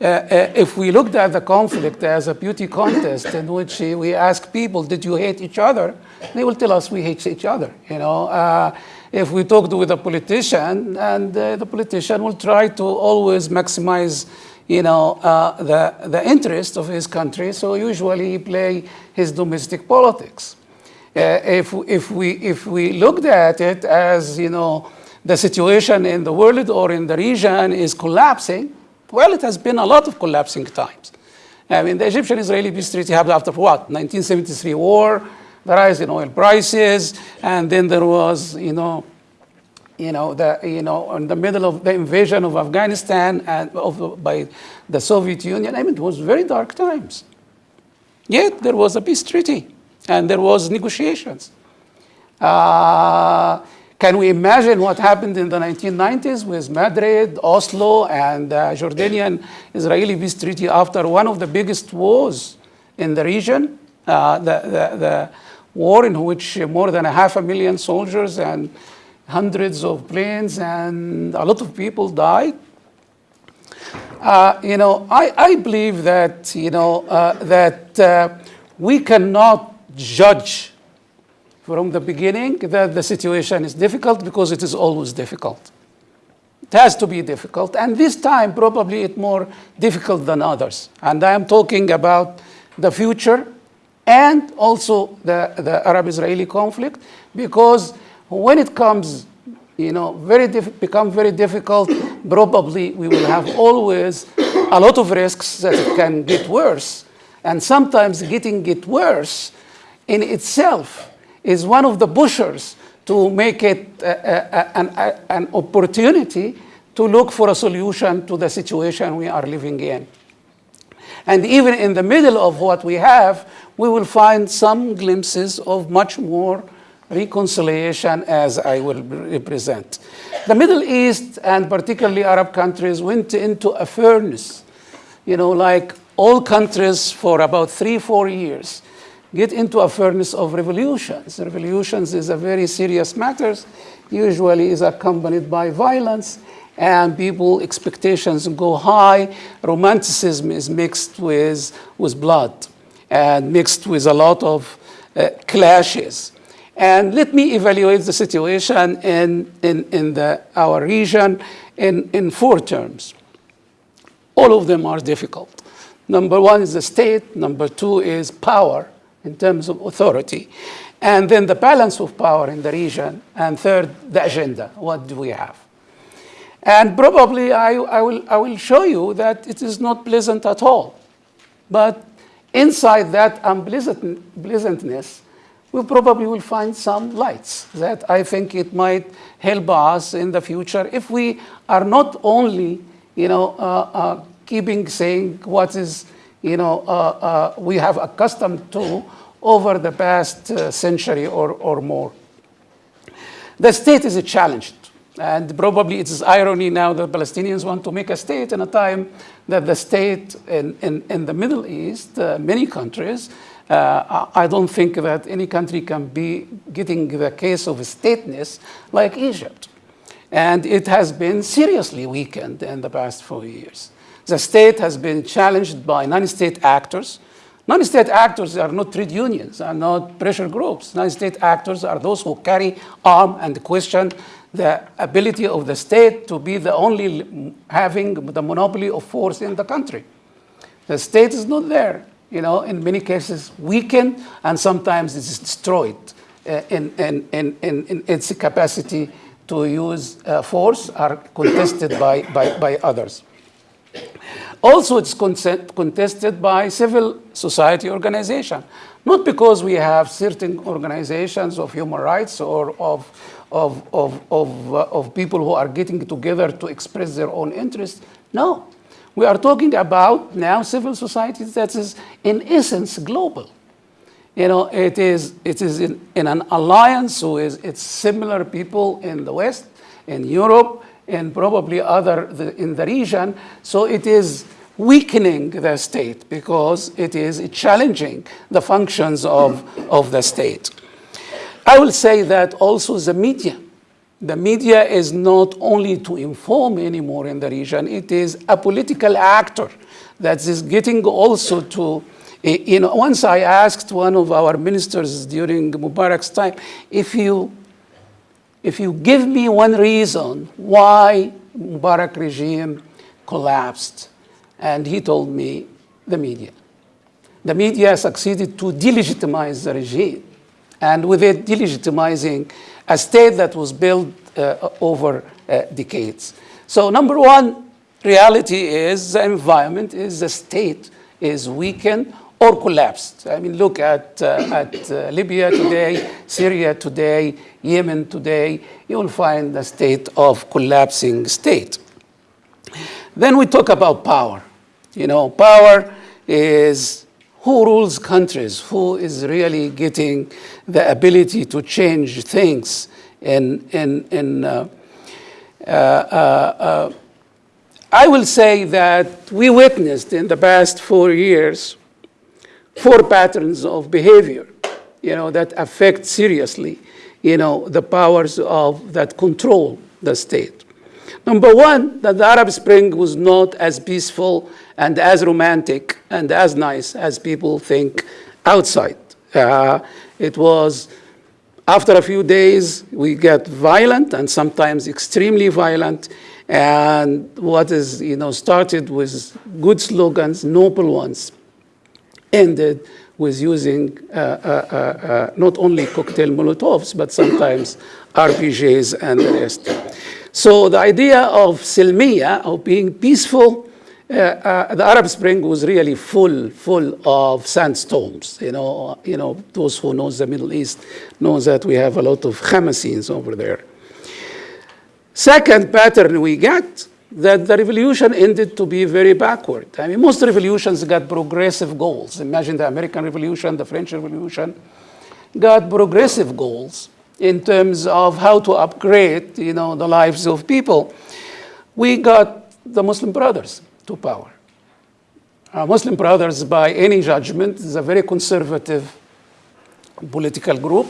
uh, uh, if we looked at the conflict as a beauty contest in which we ask people, did you hate each other? They will tell us we hate each other, you know. Uh, if we talked with a politician, and uh, the politician will try to always maximize you know, uh, the, the interest of his country, so usually he play his domestic politics. Uh, if, if, we, if we looked at it as, you know, the situation in the world or in the region is collapsing, Well, it has been a lot of collapsing times. I mean, the Egyptian-Israeli peace treaty happened after what? 1973 war, the rise in oil prices, and then there was, you know, you know, the, you know, in the middle of the invasion of Afghanistan and of, by the Soviet Union. I mean, it was very dark times. Yet there was a peace treaty, and there was negotiations. Uh, can we imagine what happened in the 1990s with Madrid, Oslo, and the Jordanian-Israeli peace treaty after one of the biggest wars in the region, uh, the, the, the war in which more than a half a million soldiers and hundreds of planes and a lot of people died? Uh, you know, I, I believe that, you know, uh, that uh, we cannot judge from the beginning that the situation is difficult because it is always difficult. It has to be difficult. And this time, probably it's more difficult than others. And I am talking about the future and also the, the Arab-Israeli conflict because when it comes you know, very become very difficult, probably we will have always a lot of risks that it can get worse. And sometimes getting it worse in itself is one of the pushers to make it a, a, an, a, an opportunity to look for a solution to the situation we are living in. And even in the middle of what we have, we will find some glimpses of much more reconciliation as I will represent. The Middle East and particularly Arab countries went into a furnace, you know, like all countries for about three, four years, get into a furnace of revolutions. Revolutions is a very serious matter, usually is accompanied by violence and people expectations go high. Romanticism is mixed with, with blood and mixed with a lot of uh, clashes. And let me evaluate the situation in, in, in the, our region in, in four terms. All of them are difficult. Number one is the state. Number two is power in terms of authority. And then the balance of power in the region. And third, the agenda. What do we have? And probably I, I, will, I will show you that it is not pleasant at all. But inside that unpleasantness, we probably will find some lights that I think it might help us in the future if we are not only, you know, uh, uh, keeping saying what is, you know, uh, uh we have accustomed to over the past uh, century or, or more. The state is challenged. And probably it is irony now that Palestinians want to make a state in a time that the state in, in, in the Middle East, uh, many countries, uh, I don't think that any country can be getting the case of stateness like Egypt. And it has been seriously weakened in the past four years. The state has been challenged by non-state actors. Non-state actors are not trade unions, are not pressure groups. Non-state actors are those who carry arm and question the ability of the state to be the only having the monopoly of force in the country. The state is not there you know, in many cases weakened and sometimes it's destroyed uh, in, in, in, in, its capacity to use uh, force are contested by, by, by others. Also, it's contested by civil society organization, not because we have certain organizations of human rights or of, of, of, of, uh, of people who are getting together to express their own interests. No, we are talking about now civil society that is in essence global. You know, it is, it is in, in an alliance with its similar people in the West, in Europe, and probably other the, in the region. So it is weakening the state because it is challenging the functions of, of the state. I will say that also the media the media is not only to inform anymore in the region, it is a political actor that is getting also to, you know, once I asked one of our ministers during Mubarak's time, if you, if you give me one reason why Mubarak regime collapsed, and he told me the media. The media succeeded to delegitimize the regime, and with it delegitimizing a state that was built uh, over uh, decades. So number one, reality is the environment is the state is weakened or collapsed. I mean, look at, uh, at uh, Libya today, Syria today, Yemen today, you will find a state of collapsing state. Then we talk about power. You know, power is who rules countries, who is really getting the ability to change things in, in, in uh, uh, uh, I will say that we witnessed in the past four years four patterns of behavior, you know, that affect seriously, you know, the powers of that control the state. Number one, that the Arab Spring was not as peaceful and as romantic and as nice as people think outside. Uh, it was, after a few days, we get violent and sometimes extremely violent. And what is, you know, started with good slogans, noble ones, ended with using uh, uh, uh, uh, not only cocktail Molotovs, but sometimes RPGs and the rest. So the idea of Silmiya, of being peaceful, uh, uh, the Arab Spring was really full, full of sandstorms. You know, you know, those who knows the Middle East know that we have a lot of Hamasins over there. Second pattern we get that the revolution ended to be very backward. I mean, most revolutions got progressive goals. Imagine the American Revolution, the French Revolution, got progressive goals in terms of how to upgrade, you know, the lives of people. We got the Muslim Brothers to power. Uh, Muslim Brothers, by any judgment, is a very conservative political group.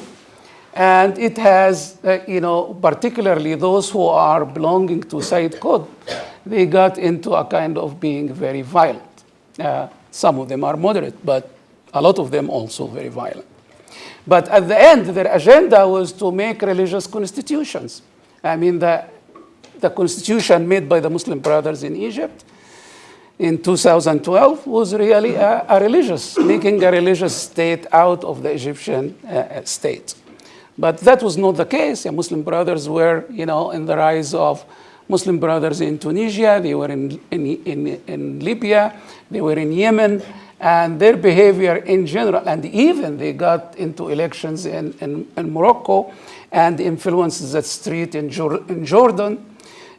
And it has, uh, you know, particularly those who are belonging to Sayyid Qutb, they got into a kind of being very violent. Uh, some of them are moderate, but a lot of them also very violent. But at the end, their agenda was to make religious constitutions. I mean, the, the constitution made by the Muslim Brothers in Egypt in 2012 was really a, a religious, making a religious state out of the Egyptian uh, state. But that was not the case. The Muslim brothers were, you know, in the rise of Muslim brothers in Tunisia, they were in, in, in, in Libya, they were in Yemen, and their behavior in general, and even they got into elections in, in, in Morocco and influenced the street in, Jor in Jordan.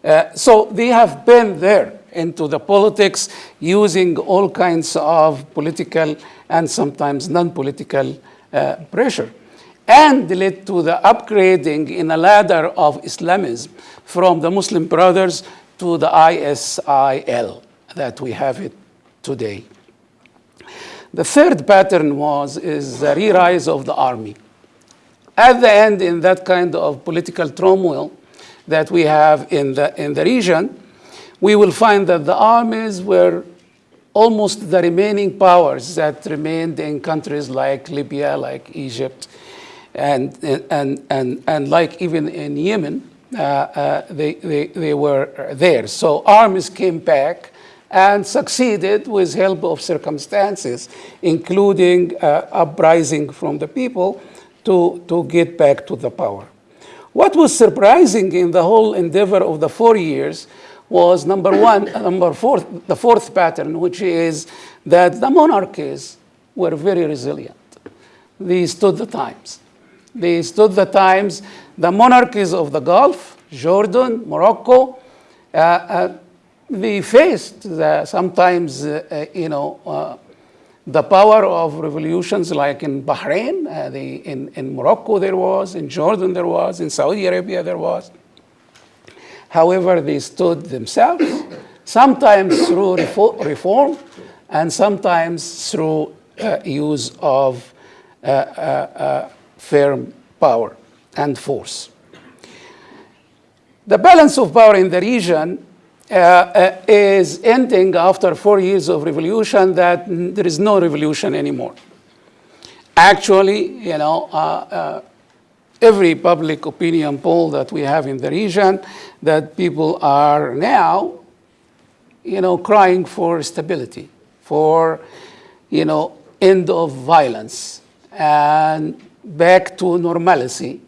Uh, so they have been there into the politics using all kinds of political and sometimes non-political uh, pressure and led to the upgrading in a ladder of Islamism from the Muslim Brothers to the ISIL that we have it today. The third pattern was is the re-rise of the army. At the end, in that kind of political turmoil that we have in the, in the region, we will find that the armies were almost the remaining powers that remained in countries like Libya, like Egypt, and, and, and, and like even in Yemen, uh, uh, they, they, they were there. So armies came back and succeeded with help of circumstances, including uh, uprising from the people to, to get back to the power. What was surprising in the whole endeavor of the four years was number one, number four, the fourth pattern, which is that the monarchies were very resilient. They stood the times. They stood the times. The monarchies of the Gulf, Jordan, Morocco, uh, uh, they faced the, sometimes, uh, uh you know, uh, the power of revolutions like in Bahrain, uh, the, in, in Morocco there was, in Jordan there was, in Saudi Arabia there was. However, they stood themselves, sometimes through reform and sometimes through use of firm power and force. The balance of power in the region uh, uh, is ending after four years of revolution that there is no revolution anymore. Actually, you know, uh, uh, every public opinion poll that we have in the region that people are now, you know, crying for stability, for, you know, end of violence. And back to normalcy.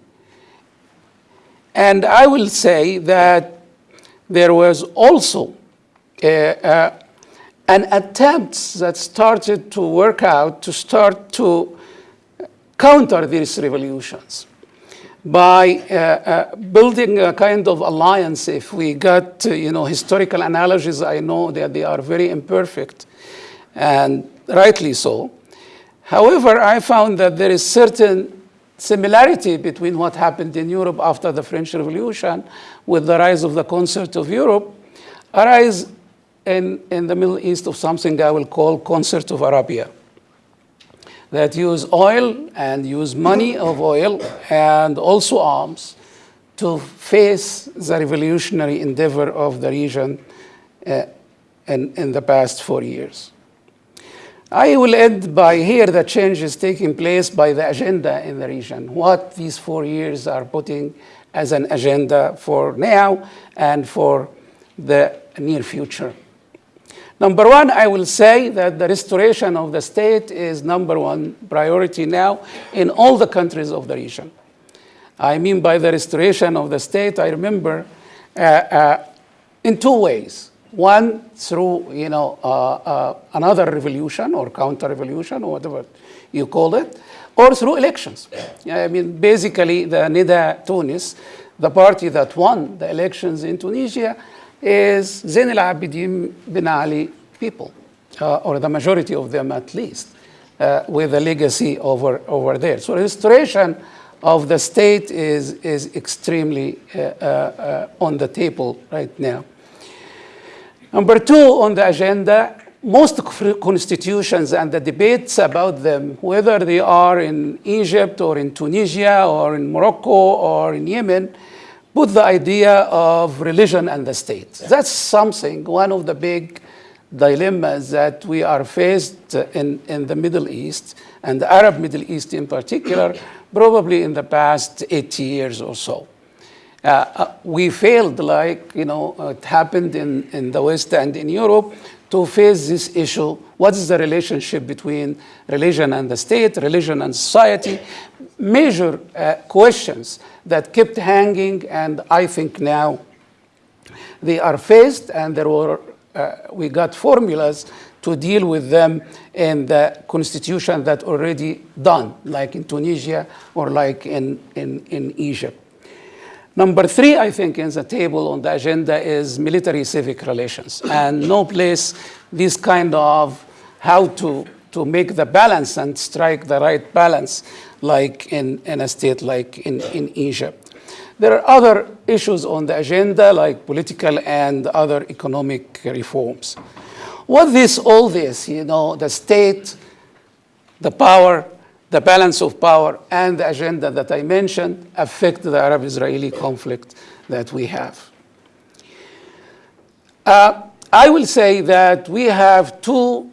And I will say that there was also uh, uh, an attempt that started to work out to start to counter these revolutions by uh, uh, building a kind of alliance. If we got, you know, historical analogies, I know that they are very imperfect, and rightly so. However, I found that there is certain similarity between what happened in Europe after the French Revolution with the rise of the concert of Europe, a rise in, in the Middle East of something I will call concert of Arabia that use oil and use money of oil and also arms to face the revolutionary endeavor of the region uh, in, in the past four years. I will end by here the changes taking place by the agenda in the region, what these four years are putting as an agenda for now and for the near future. Number one, I will say that the restoration of the state is number one priority now in all the countries of the region. I mean by the restoration of the state, I remember uh, uh, in two ways. One, through you know, uh, uh another revolution or counter-revolution or whatever you call it, or through elections. I mean, basically, the Nidaa Tounes, the party that won the elections in Tunisia, is Zain al-Abidin bin Ali people, uh, or the majority of them at least, uh, with a legacy over, over there. So restoration of the state is, is extremely uh, uh, uh on the table right now. Number two on the agenda, most constitutions and the debates about them, whether they are in Egypt or in Tunisia or in Morocco or in Yemen, put the idea of religion and the state. That's something, one of the big dilemmas that we are faced in, in the Middle East, and the Arab Middle East in particular, probably in the past 80 years or so. Uh, uh, we failed, like you know, it happened in, in the West and in Europe, to face this issue. What is the relationship between religion and the state, religion and society? Major uh, questions that kept hanging, and I think now they are faced, and there were uh, we got formulas to deal with them in the constitution that already done, like in Tunisia or like in, in, in Egypt. Number three, I think, in the table on the agenda is military-civic relations. And no place this kind of how to, to make the balance and strike the right balance like in, in a state like in, in Egypt. There are other issues on the agenda like political and other economic reforms. What this, all this, you know, the state, the power, the balance of power and the agenda that I mentioned affect the Arab-Israeli conflict that we have. Uh, I will say that we have two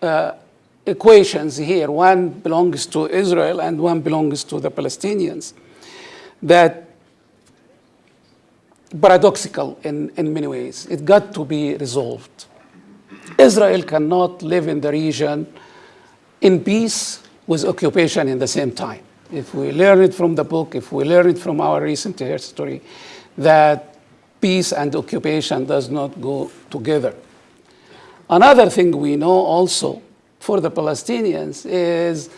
uh, equations here. One belongs to Israel and one belongs to the Palestinians that paradoxical in, in many ways. It got to be resolved. Israel cannot live in the region in peace with occupation in the same time. If we learn it from the book, if we learn it from our recent history, that peace and occupation does not go together. Another thing we know also for the Palestinians is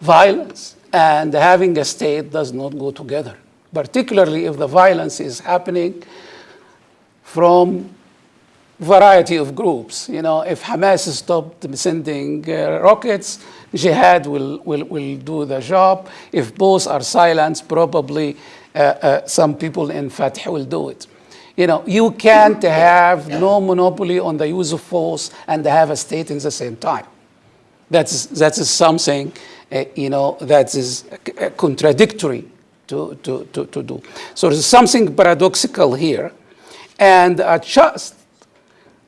violence and having a state does not go together, particularly if the violence is happening from variety of groups. You know, if Hamas stopped sending uh, rockets, jihad will, will, will do the job. If both are silenced, probably uh, uh, some people in Fatah will do it. You know, you can't have no monopoly on the use of force and have a state in the same time. That's, that's something, uh, you know, that is contradictory to, to, to, to do. So there's something paradoxical here. And uh, just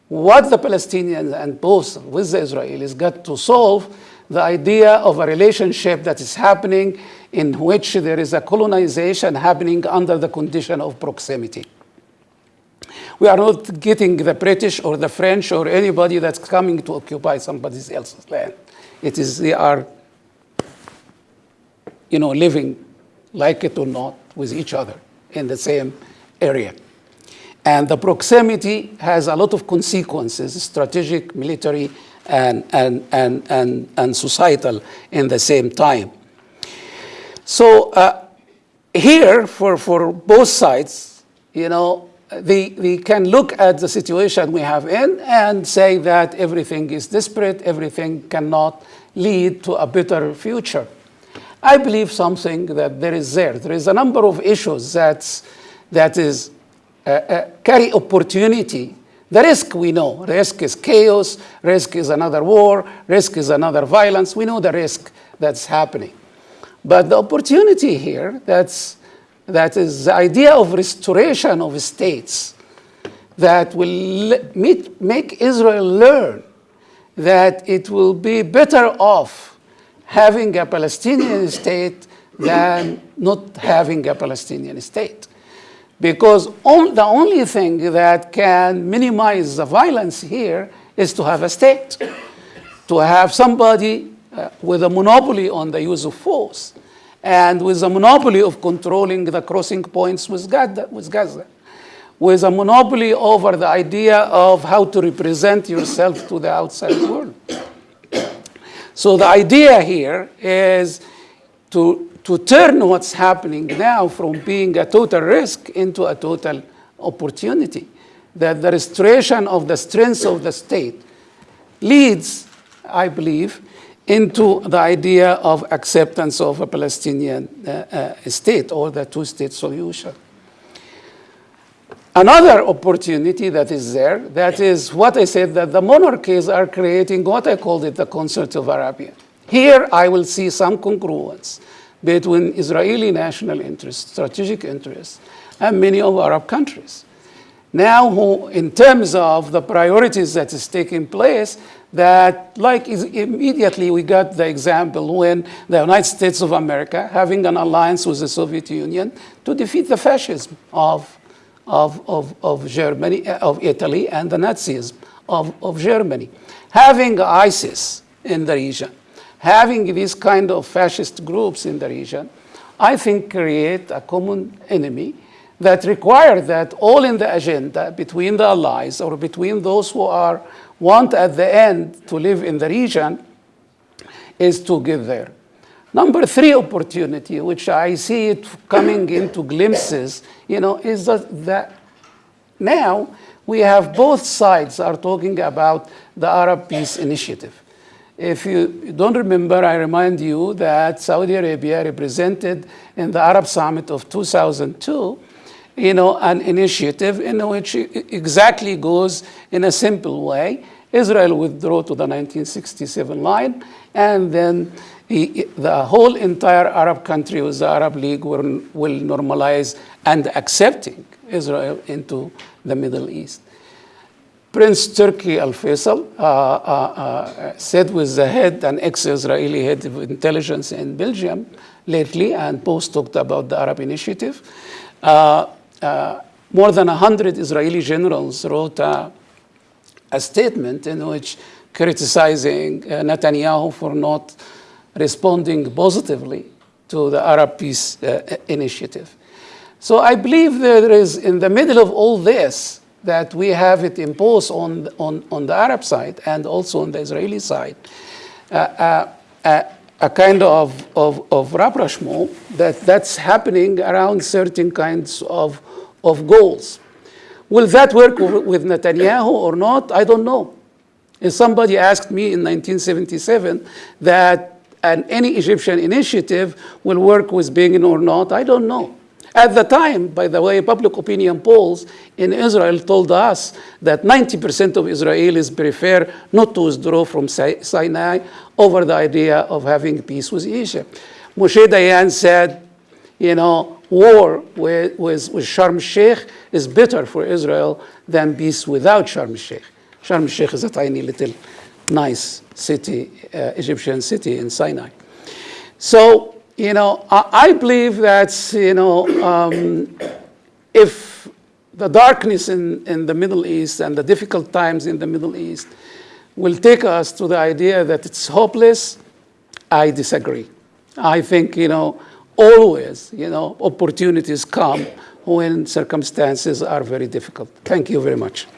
what the Palestinians and both with the Israelis got to solve the idea of a relationship that is happening in which there is a colonization happening under the condition of proximity. We are not getting the British or the French or anybody that's coming to occupy somebody else's land. It is they are, you know, living like it or not with each other in the same area. And the proximity has a lot of consequences, strategic, military, and, and, and, and, and societal in the same time. So uh, here, for, for both sides, you know, we, they can look at the situation we have in and say that everything is desperate, everything cannot lead to a better future. I believe something that there is there. There is a number of issues that's, that is uh, uh, carry opportunity. The risk we know. Risk is chaos. Risk is another war. Risk is another violence. We know the risk that's happening. But the opportunity here, that's, that is the idea of restoration of states that will meet, make Israel learn that it will be better off having a Palestinian state than not having a Palestinian state. Because on, the only thing that can minimize the violence here is to have a state, to have somebody uh, with a monopoly on the use of force and with a monopoly of controlling the crossing points with Gaza, with Gaza, with a monopoly over the idea of how to represent yourself to the outside world. So the idea here is to, to turn what's happening now from being a total risk into a total opportunity. That the restoration of the strength of the state leads, I believe, into the idea of acceptance of a Palestinian uh, uh, state or the two-state solution. Another opportunity that is there, that is what I said, that the monarchies are creating what I called it the concert of Arabia. Here I will see some congruence between Israeli national interests, strategic interests, and many of Arab countries. Now, who, in terms of the priorities that is taking place, that like immediately we got the example when the United States of America having an alliance with the Soviet Union to defeat the fascism of, of, of, of Germany, of Italy and the Nazism of, of Germany. Having ISIS in the region, having these kind of fascist groups in the region, I think create a common enemy that require that all in the agenda between the allies or between those who are want at the end to live in the region is to get there. Number three opportunity, which I see it coming into glimpses, you know, is that, that now we have both sides are talking about the Arab Peace Initiative. If you don't remember, I remind you that Saudi Arabia represented in the Arab Summit of 2002 you know, an initiative in which exactly goes in a simple way. Israel withdrew to the 1967 line, and then the, the whole entire Arab country with the Arab League will normalize and accepting Israel into the Middle East. Prince Turki Al Faisal uh, uh, uh, said with the head, an ex Israeli head of intelligence in Belgium lately, and post talked about the Arab Initiative. Uh, uh, more than 100 Israeli generals wrote a, a statement in which criticizing Netanyahu for not responding positively to the Arab Peace uh, Initiative. So I believe there is, in the middle of all this, that we have it imposed on, on, on the Arab side and also on the Israeli side, uh, uh, uh a kind of, of, of rapprochement that, that's happening around certain kinds of, of goals. Will that work with Netanyahu or not? I don't know. And somebody asked me in 1977 that an, any Egyptian initiative will work with Begin or not. I don't know. At the time, by the way, public opinion polls in Israel told us that 90% of Israelis prefer not to withdraw from Sinai over the idea of having peace with Egypt. Moshe Dayan said, you know, war with, with, with Sharm el-Sheikh is better for Israel than peace without Sharm el-Sheikh. Sharm el-Sheikh is a tiny little nice city, uh, Egyptian city in Sinai. So you know, I, believe that, you know, um, if the darkness in, in the Middle East and the difficult times in the Middle East will take us to the idea that it's hopeless, I disagree. I think, you know, always, you know, opportunities come when circumstances are very difficult. Thank you very much.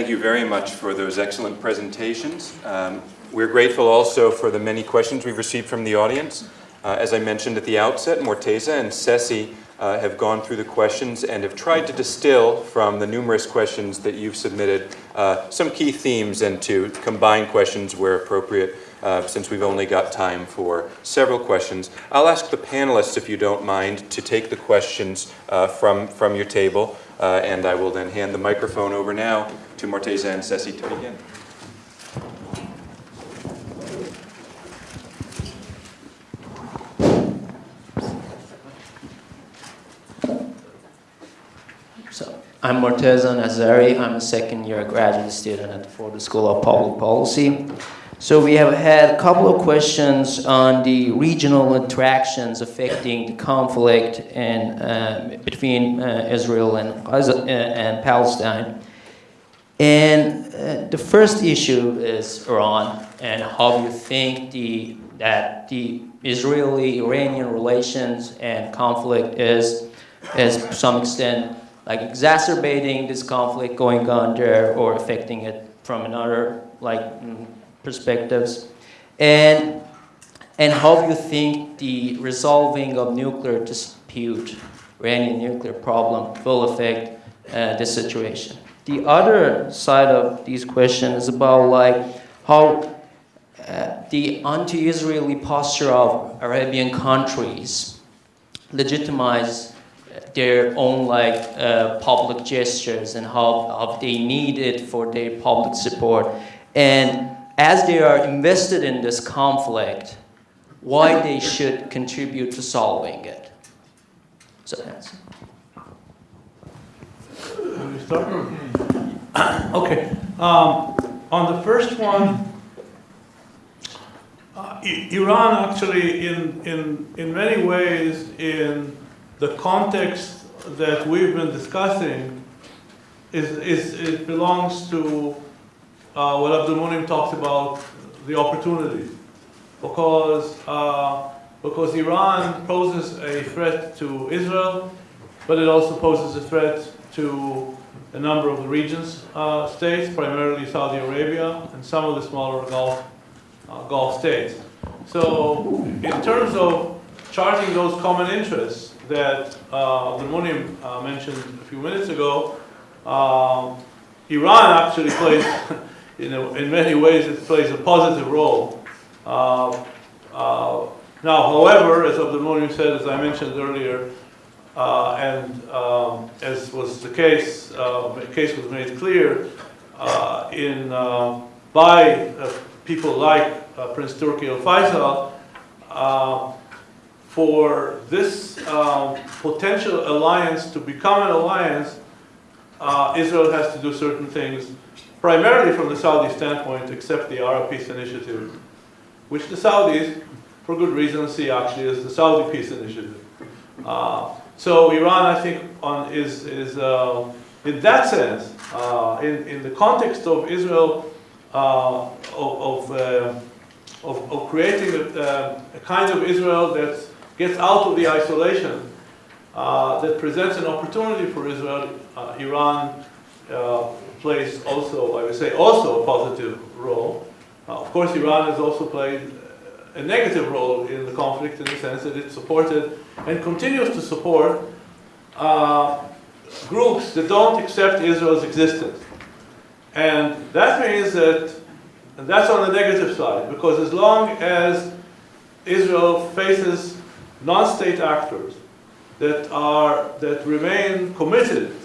Thank you very much for those excellent presentations. Um, We're grateful also for the many questions we've received from the audience. Uh, As I mentioned at the outset, Morteza and Ceci uh, have gone through the questions and have tried to distill from the numerous questions that you've submitted uh, some key themes and to combine questions where appropriate, uh, since we've only got time for several questions. I'll ask the panelists, if you don't mind, to take the questions uh, from, from your table, uh, and I will then hand the microphone over now to Morteza and Ceci to begin. So, I'm Morteza Nazari. I'm a second year graduate student at the Ford School of Public Policy. So we have had a couple of questions on the regional interactions affecting the conflict and, uh, between uh, Israel and, uh, and Palestine. And uh, the first issue is Iran and how you think the, that the Israeli-Iranian relations and conflict is, is to some extent like exacerbating this conflict going on there or affecting it from another like perspectives. And, and how you think the resolving of nuclear dispute, or any nuclear problem, will affect uh, this situation. The other side of these questions is about like how uh, the anti-Israeli posture of Arabian countries legitimize their own like uh, public gestures and how, how they need it for their public support. And as they are invested in this conflict, why they should contribute to solving it. So that's? Okay. Um, on the first one, uh, Iran actually, in, in, in many ways, in the context that we've been discussing, is, is, it belongs to uh, what Abdel Monem talked about, the opportunities. Because, uh, because Iran poses a threat to Israel, but it also poses a threat to a number of the region's uh, states, primarily Saudi Arabia and some of the smaller Gulf, uh, Gulf states. So in terms of charting those common interests that uh, Abdel Monem uh, mentioned a few minutes ago, um, Iran actually plays, in many ways, it plays a positive role. Uh, uh, now, however, as Abdel Monem said, as I mentioned earlier, uh, and um, as was the case, uh, the case was made clear uh, in uh, by people like Prince Turki Al Faisal, for this um, potential alliance to become an alliance, Israel has to do certain things, primarily from the Saudi standpoint, accept the Arab Peace Initiative, which the Saudis, for good reason, see actually as the Saudi Peace Initiative. Uh, so Iran, I think, on, is, is uh, in that sense, uh, in, in the context of Israel, uh, of, of, uh, of, of creating a, a kind of Israel that gets out of the isolation, uh, that presents an opportunity for Israel, uh, Iran uh, plays also, I would say, also a positive role. Uh, of course, Iran has also played a negative role in the conflict in the sense that it supported and continues to support uh, groups that don't accept Israel's existence. And that means that, and that's on the negative side, because as long as Israel faces non-state actors that are, that remain committed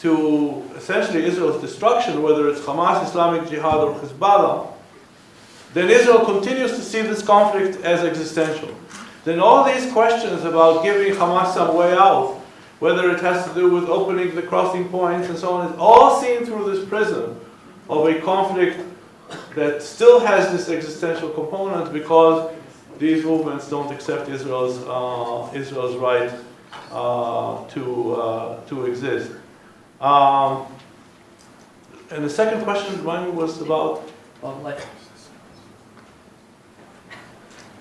to essentially Israel's destruction, whether it's Hamas, Islamic Jihad, or Hezbollah, then Israel continues to see this conflict as existential. Then all these questions about giving Hamas some way out, whether it has to do with opening the crossing points and so on, is all seen through this prism of a conflict that still has this existential component because these movements don't accept Israel's, uh, Israel's right uh, to, uh, to exist. Um, and the second question, mine was about Well, like,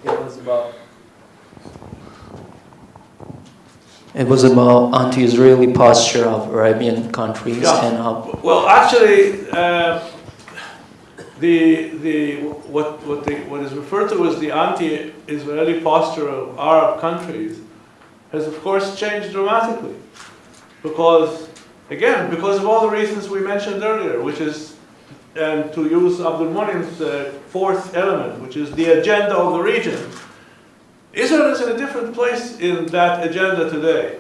It was about It was about anti-Israeli posture of Arabian countries Yeah. and how Well, actually, uh, the, the, what, what, the, what is referred to as the anti-Israeli posture of Arab countries has of course changed dramatically. Because, again, because of all the reasons we mentioned earlier, which is, and to use Abdel Monem's uh, fourth element, which is the agenda of the region. Israel is in a different place in that agenda today.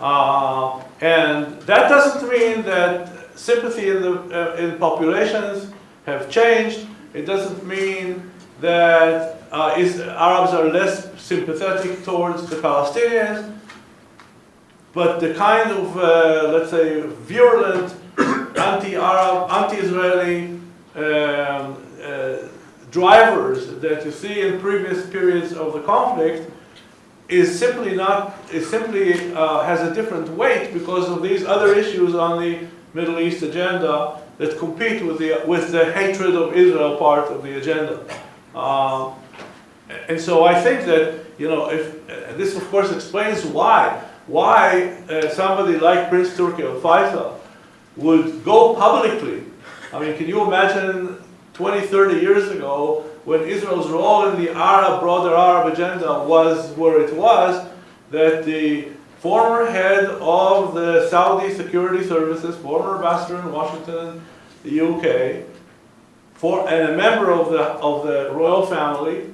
Uh, and that doesn't mean that sympathy in, the, uh, in populations have changed. It doesn't mean that uh, is, Arabs are less sympathetic towards the Palestinians. But the kind of, uh, let's say, virulent anti-Arab, anti-Israeli um, uh, drivers that you see in previous periods of the conflict is simply not, is simply uh, has a different weight because of these other issues on the Middle East agenda that compete with the, with the hatred of Israel part of the agenda. Uh, and so I think that, you know, if, uh, this of course explains why, why uh, somebody like Prince Turki Al Faisal would go publicly. I mean, can you imagine 20, 30 years ago when Israel's role in the Arab, broader Arab agenda was where it was, that the former head of the Saudi security services, former ambassador in Washington, the UK, for, and a member of the, of the royal family,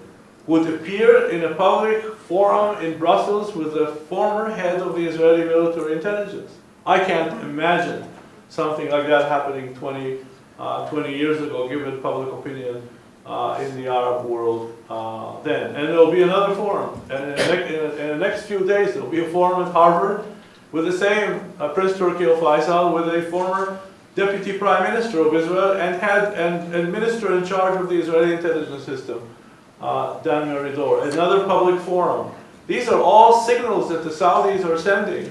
would appear in a public forum in Brussels with the former head of the Israeli military intelligence. I can't imagine something like that happening 20, uh, 20 years ago, given public opinion uh, in the Arab world uh, then. And there'll be another forum. And in the, in the next few days, there'll be a forum at Harvard with the same uh, Prince Turki Al Faisal, with a former deputy prime minister of Israel and had and, and minister in charge of the Israeli intelligence system, uh, Meridor. Another public forum. These are all signals that the Saudis are sending,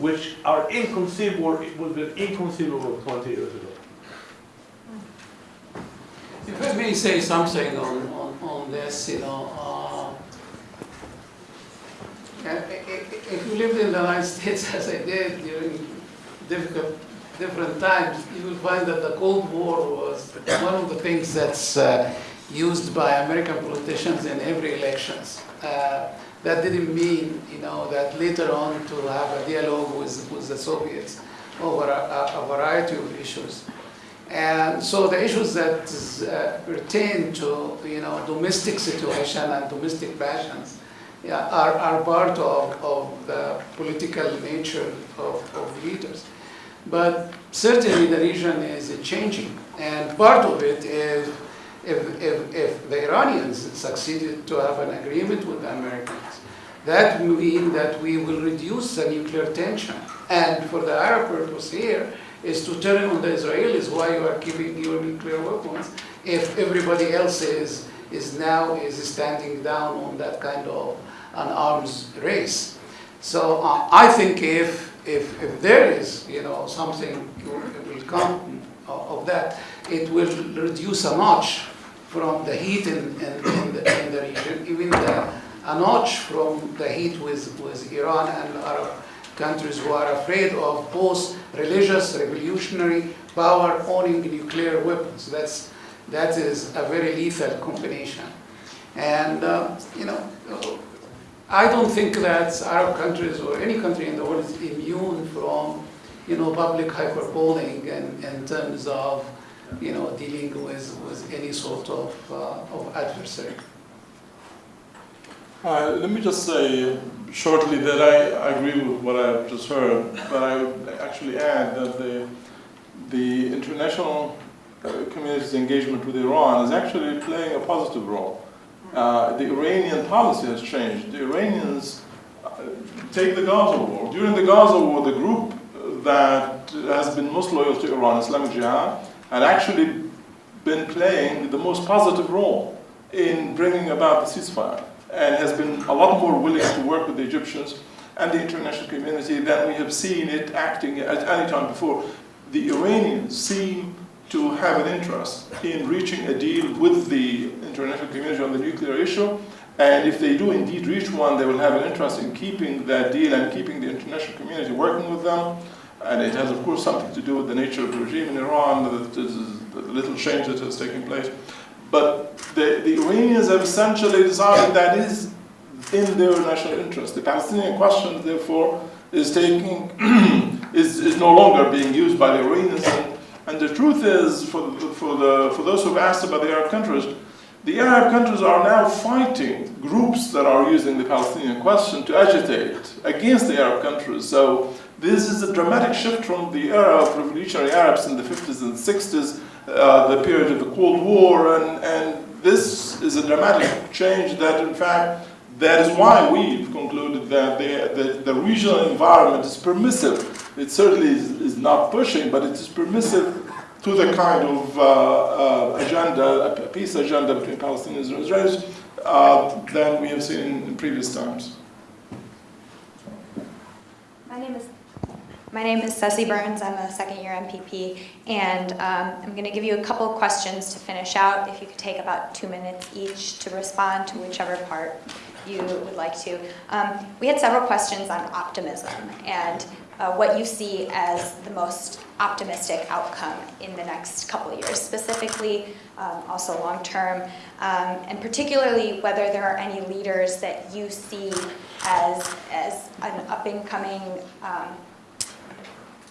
which are inconceivable, would have been inconceivable 20 years ago. If I may say something on, on, on this, you know, uh, i- if you lived in the United States as I did during difficult, different times, you will find that the Cold War was one of the things that's uh, used by American politicians in every elections. Uh, that didn't mean, you know, that later on to have a dialogue with, with the Soviets over a, a- variety of issues. And so the issues that uh, pertain to, you know, domestic situation and domestic passions yeah, are, are part of, of the political nature of, of leaders. But certainly the region is changing. And part of it is if, if, if the Iranians succeeded to have an agreement with the Americans, that will mean that we will reduce the nuclear tension. And for the Arab purpose here is to turn on the Israelis why you are keeping your nuclear weapons if everybody else is, is now is standing down on that kind of an arms race. So uh, I think if, if, if there is, you know, something will come of that, it will reduce a notch from the heat in, in, in, the, in the region, even the, a notch from the heat with, with Iran and Arab countries who are afraid of both religious, revolutionary power owning nuclear weapons. That's, that is a very lethal combination. And, uh, you know, I don't think that Arab countries or any country in the world is immune from, you know, public hyperboling in, in terms of, you know, dealing with, with any sort of, uh, of adversary. Uh, let me just say shortly that I, agree with what I've just heard, but I would actually add that the, the international uh, community's engagement with Iran is actually playing a positive role. Uh, the Iranian policy has changed. The Iranians uh, take the Gaza war. During the Gaza war, the group that has been most loyal to Iran, Islamic Jihad, had actually been playing the most positive role in bringing about the ceasefire and has been a lot more willing to work with the Egyptians and the international community than we have seen it acting at any time before. The Iranians seem to have an interest in reaching a deal with the international community on the nuclear issue, And if they do indeed reach one, they will have an interest in keeping that deal and keeping the international community working with them. And it has, of course, something to do with the nature of the regime in Iran, the, the, little change that has taken place. But the, the Iranians have essentially decided that is in their national interest. The Palestinian question, therefore, is taking is, is no longer being used by the Iranians. And, and the truth is, for, for, the, for those who've asked about the Arab countries, the Arab countries are now fighting groups that are using the Palestinian question to agitate against the Arab countries. So this is a dramatic shift from the era of revolutionary Arabs in the 50s and 60s, uh, the period of the Cold War, and, and this is a dramatic change that, in fact, that is why we've concluded that the, the, the regional environment is permissive. It certainly is, is, not pushing, but it is permissive to the kind of uh, uh, agenda, a peace agenda between Palestinians and Israelis uh, than we have seen in, in previous times. My name is my name is Ceci Burns. I'm a second year MPP, and um, I'm going to give you a couple questions to finish out. If you could take about two minutes each to respond to whichever part you would like to. Um, we had several questions on optimism and uh, what you see as the most optimistic outcome in the next couple years, specifically um, also long term, um, and particularly whether there are any leaders that you see as, as an up and coming um,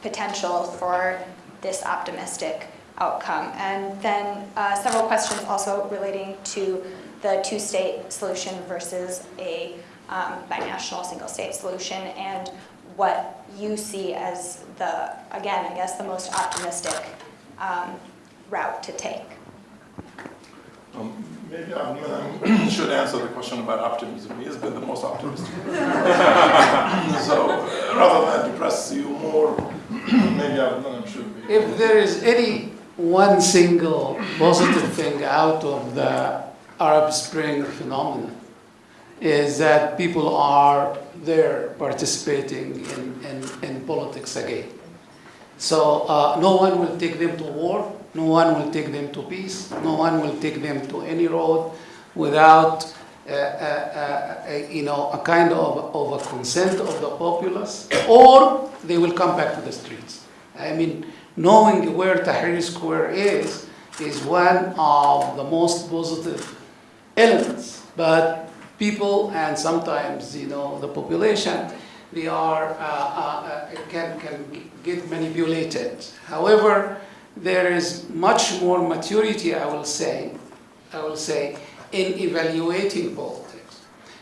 potential for this optimistic outcome. And then uh, several questions also relating to the two-state solution versus a um, binational single-state solution and what you see as the, again, I guess the most optimistic um, route to take. Um, maybe I should answer the question about optimism. He has been the most optimistic. so rather than depress you more, If there is any one single positive thing out of the Arab Spring phenomenon is that people are there participating in, in, in politics again. So uh, no one will take them to war, no one will take them to peace, no one will take them to any road without you know, a kind of, of a consent of the populace, or they will come back to the streets. I mean, knowing where Tahrir Square is, is one of the most positive elements, but people and sometimes you know the population, they are uh, uh, can can get manipulated. However, there is much more maturity, I will say, I will say, in evaluating politics.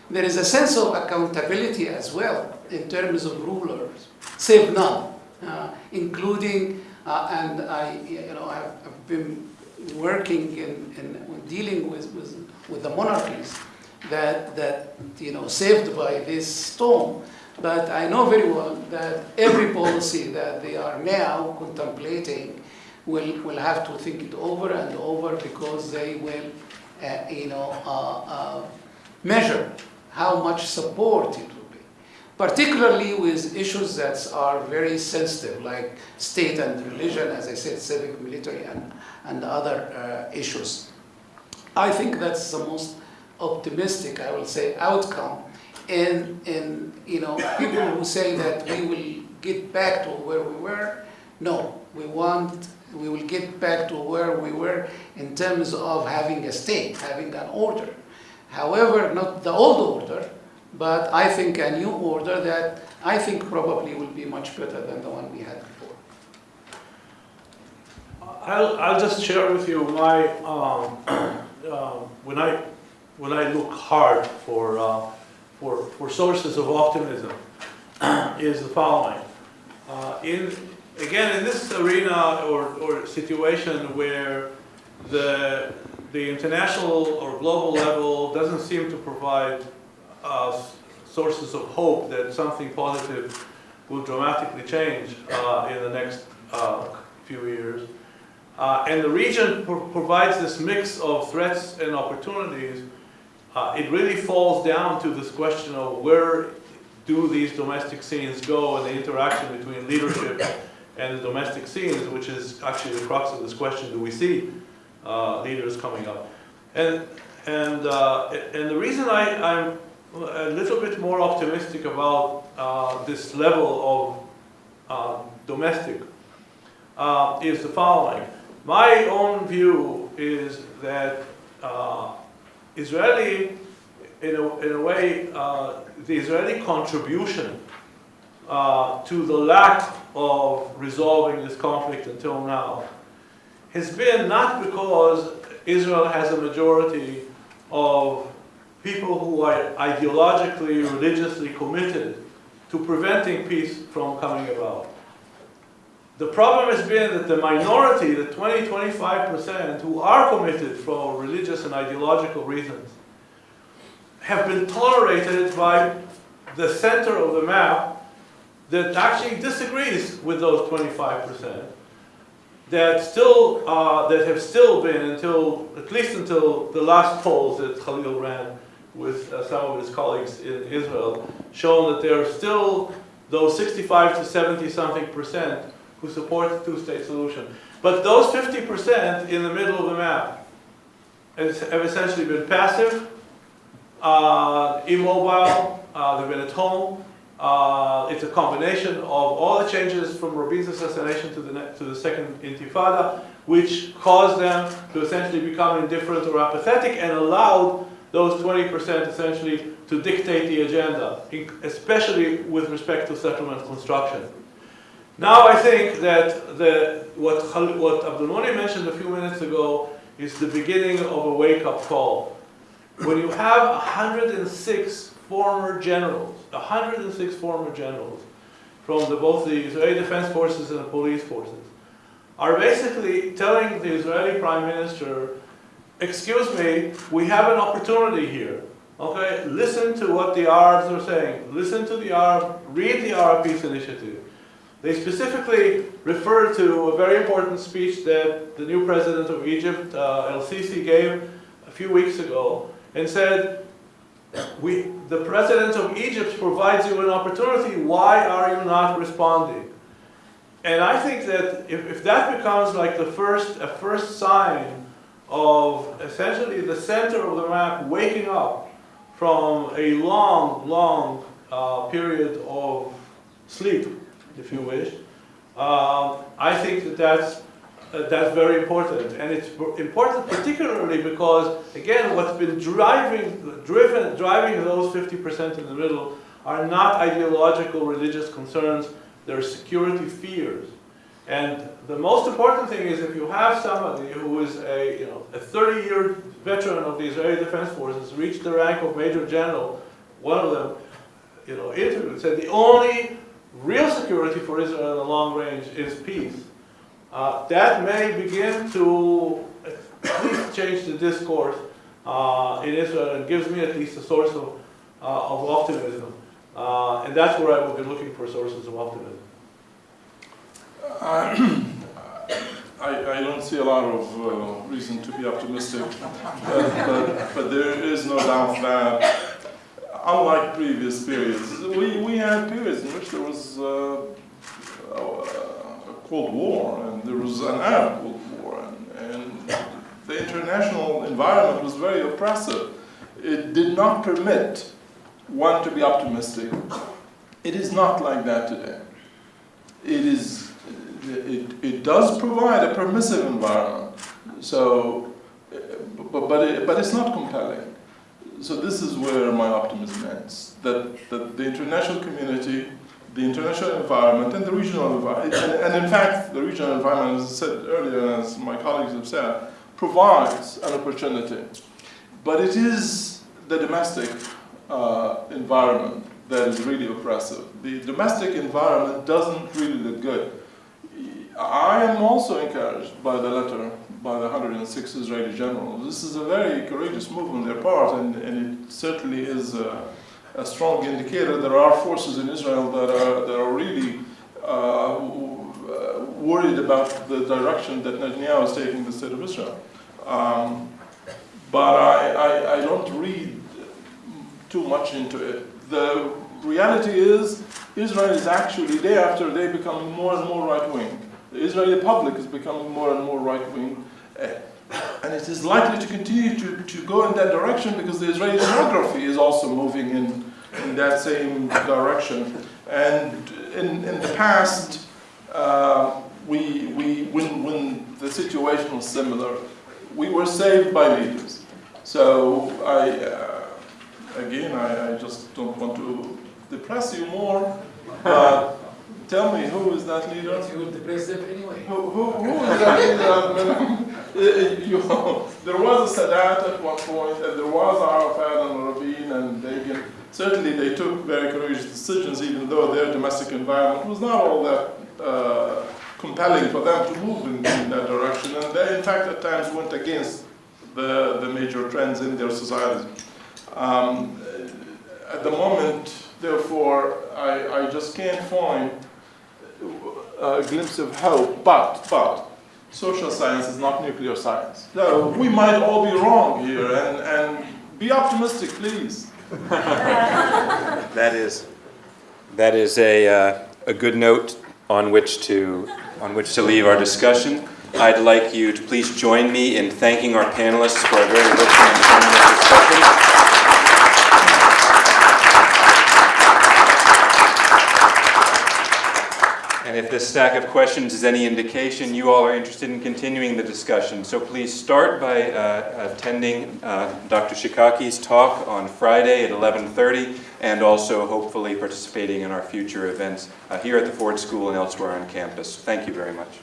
There is a sense of accountability as well in terms of rulers, save none, uh, including, uh, and I, you know, have, have been working in, in dealing with, with with the monarchies that, that you know, saved by this storm. But I know very well that every policy that they are now contemplating will, will have to think it over and over because they will, you know, uh, uh, measure how much support it will be. Particularly with issues that are very sensitive, like state and religion, as I said, civic, military, and, and other uh, issues. I think that's the most optimistic, I will say, outcome. And, and you know, people who say that we will get back to where we were, no, we want, we will get back to where we were in terms of having a state, having an order. However, not the old order, but I think a new order that I think probably will be much better than the one we had before. I'll, I'll just share with you my um, um, when I when I look hard for uh, for for sources of optimism is the following. Uh, in again in this arena or, or situation where the the international or global level doesn't seem to provide uh, sources of hope that something positive will dramatically change uh, in the next uh, few years. Uh, and the region pro provides this mix of threats and opportunities. Uh, it really falls down to this question of where do these domestic scenes go and the interaction between leadership and the domestic scenes, which is actually the crux of this question, do we see uh, leaders coming up? And and, uh, and the reason I, I'm a little bit more optimistic about uh, this level of uh, domestic uh, is the following. My own view is that uh, Israeli, in a, in a way, uh, the Israeli contribution to the lack of resolving this conflict until now has been not because Israel has a majority of people who are ideologically, religiously committed to preventing peace from coming about. The problem has been that the minority, the 20, 25% who are committed for religious and ideological reasons, have been tolerated by the center of the map that actually disagrees with those 25% that still uh, that have still been until at least until the last polls that Khalil ran with uh, some of his colleagues in Israel shown that there are still those 65 to 70 something percent who support the two-state solution. But those 50 percent in the middle of the map have essentially been passive, uh, immobile, uh, they've been at home. It's a combination of all the changes from Rabin's assassination to the, to the second intifada, which caused them to essentially become indifferent or apathetic and allowed those 20% essentially to dictate the agenda, especially with respect to settlement construction. Now I think that the, what, what Abdel Monem mentioned a few minutes ago is the beginning of a wake-up call. When you have 106 former generals, 106 former generals from the, both the Israeli Defense Forces and the police forces, are basically telling the Israeli Prime Minister, excuse me, we have an opportunity here. Okay, listen to what the Arabs are saying. Listen to the Arab, read the Arab Peace Initiative. They specifically refer to a very important speech that the new president of Egypt, uh, El Sisi, gave a few weeks ago and said, we, the president of Egypt provides you an opportunity, why are you not responding? And I think that if, if that becomes like the first, a first sign of essentially the center of the map waking up from a long, long uh, period of sleep, if you wish, um, I think that that's, uh, that's very important. And it's important particularly because, again, what's been driving, driven, driving those 50% in the middle are not ideological religious concerns, they're security fears. And the most important thing is if you have somebody who is a, you know, a 30-year veteran of the Israeli Defense Forces, reached the rank of Major General, one of them, you know, interviewed, said the only real security for Israel in the long range is peace. Uh, that may begin to at least change the discourse uh, and gives me at least a source of, uh, of optimism. Uh, and that's where I will be looking for sources of optimism. I, I don't see a lot of uh, reason to be optimistic, but, but, there is no doubt that, unlike previous periods, we, we had periods in which there was uh, Cold War and there was an Arab Cold War, and, and the international environment was very oppressive. It did not permit one to be optimistic. It is not like that today. It is it, it does provide a permissive environment, so, but, but, it, but it's not compelling. So this is where my optimism ends, that, that the international community, the international environment, and the regional environment, and, and in fact, the regional environment, as I said earlier, as my colleagues have said, provides an opportunity. But it is the domestic uh, environment that is really oppressive. The domestic environment doesn't really look good. I am also encouraged by the letter by the 106 Israeli generals. This is a very courageous move on their part, and, and it certainly is a strong indicator there are forces in Israel that are, that are really uh, worried about the direction that Netanyahu is taking the state of Israel. Um, but I, I, I don't read too much into it. The reality is Israel is actually day after day becoming more and more right-wing. The Israeli public is becoming more and more right-wing. and it is likely to continue to, to go in that direction because the Israeli demography is also moving in, in that same direction. And in, in the past, uh, we, we, when, when the situation was similar, we were saved by leaders. So I, uh, again, I, I just don't want to depress you more, but tell me, who is that leader? You will depress them anyway. Who, who, who is that leader? Uh, you, there was a Sadat at one point, and there was Arafat and Rabin and Begin. Certainly, they took very courageous decisions, even though their domestic environment was not all that uh, compelling for them to move in, in that direction. And they, in fact, at times went against the, the major trends in their societies. Um, at the moment, therefore, I, I just can't find a glimpse of hope, but, but, social science is not nuclear science. We might all be wrong here, and, and be optimistic, please. That is, that is a, uh, a good note on which to, on which to leave our discussion. I'd like you to please join me in thanking our panelists for a very rich and informative discussion. If this stack of questions is any indication, you all are interested in continuing the discussion. So please start by uh, attending uh, Dr. Shikaki's talk on Friday at 11:30, and also hopefully participating in our future events uh, here at the Ford School and elsewhere on campus. Thank you very much.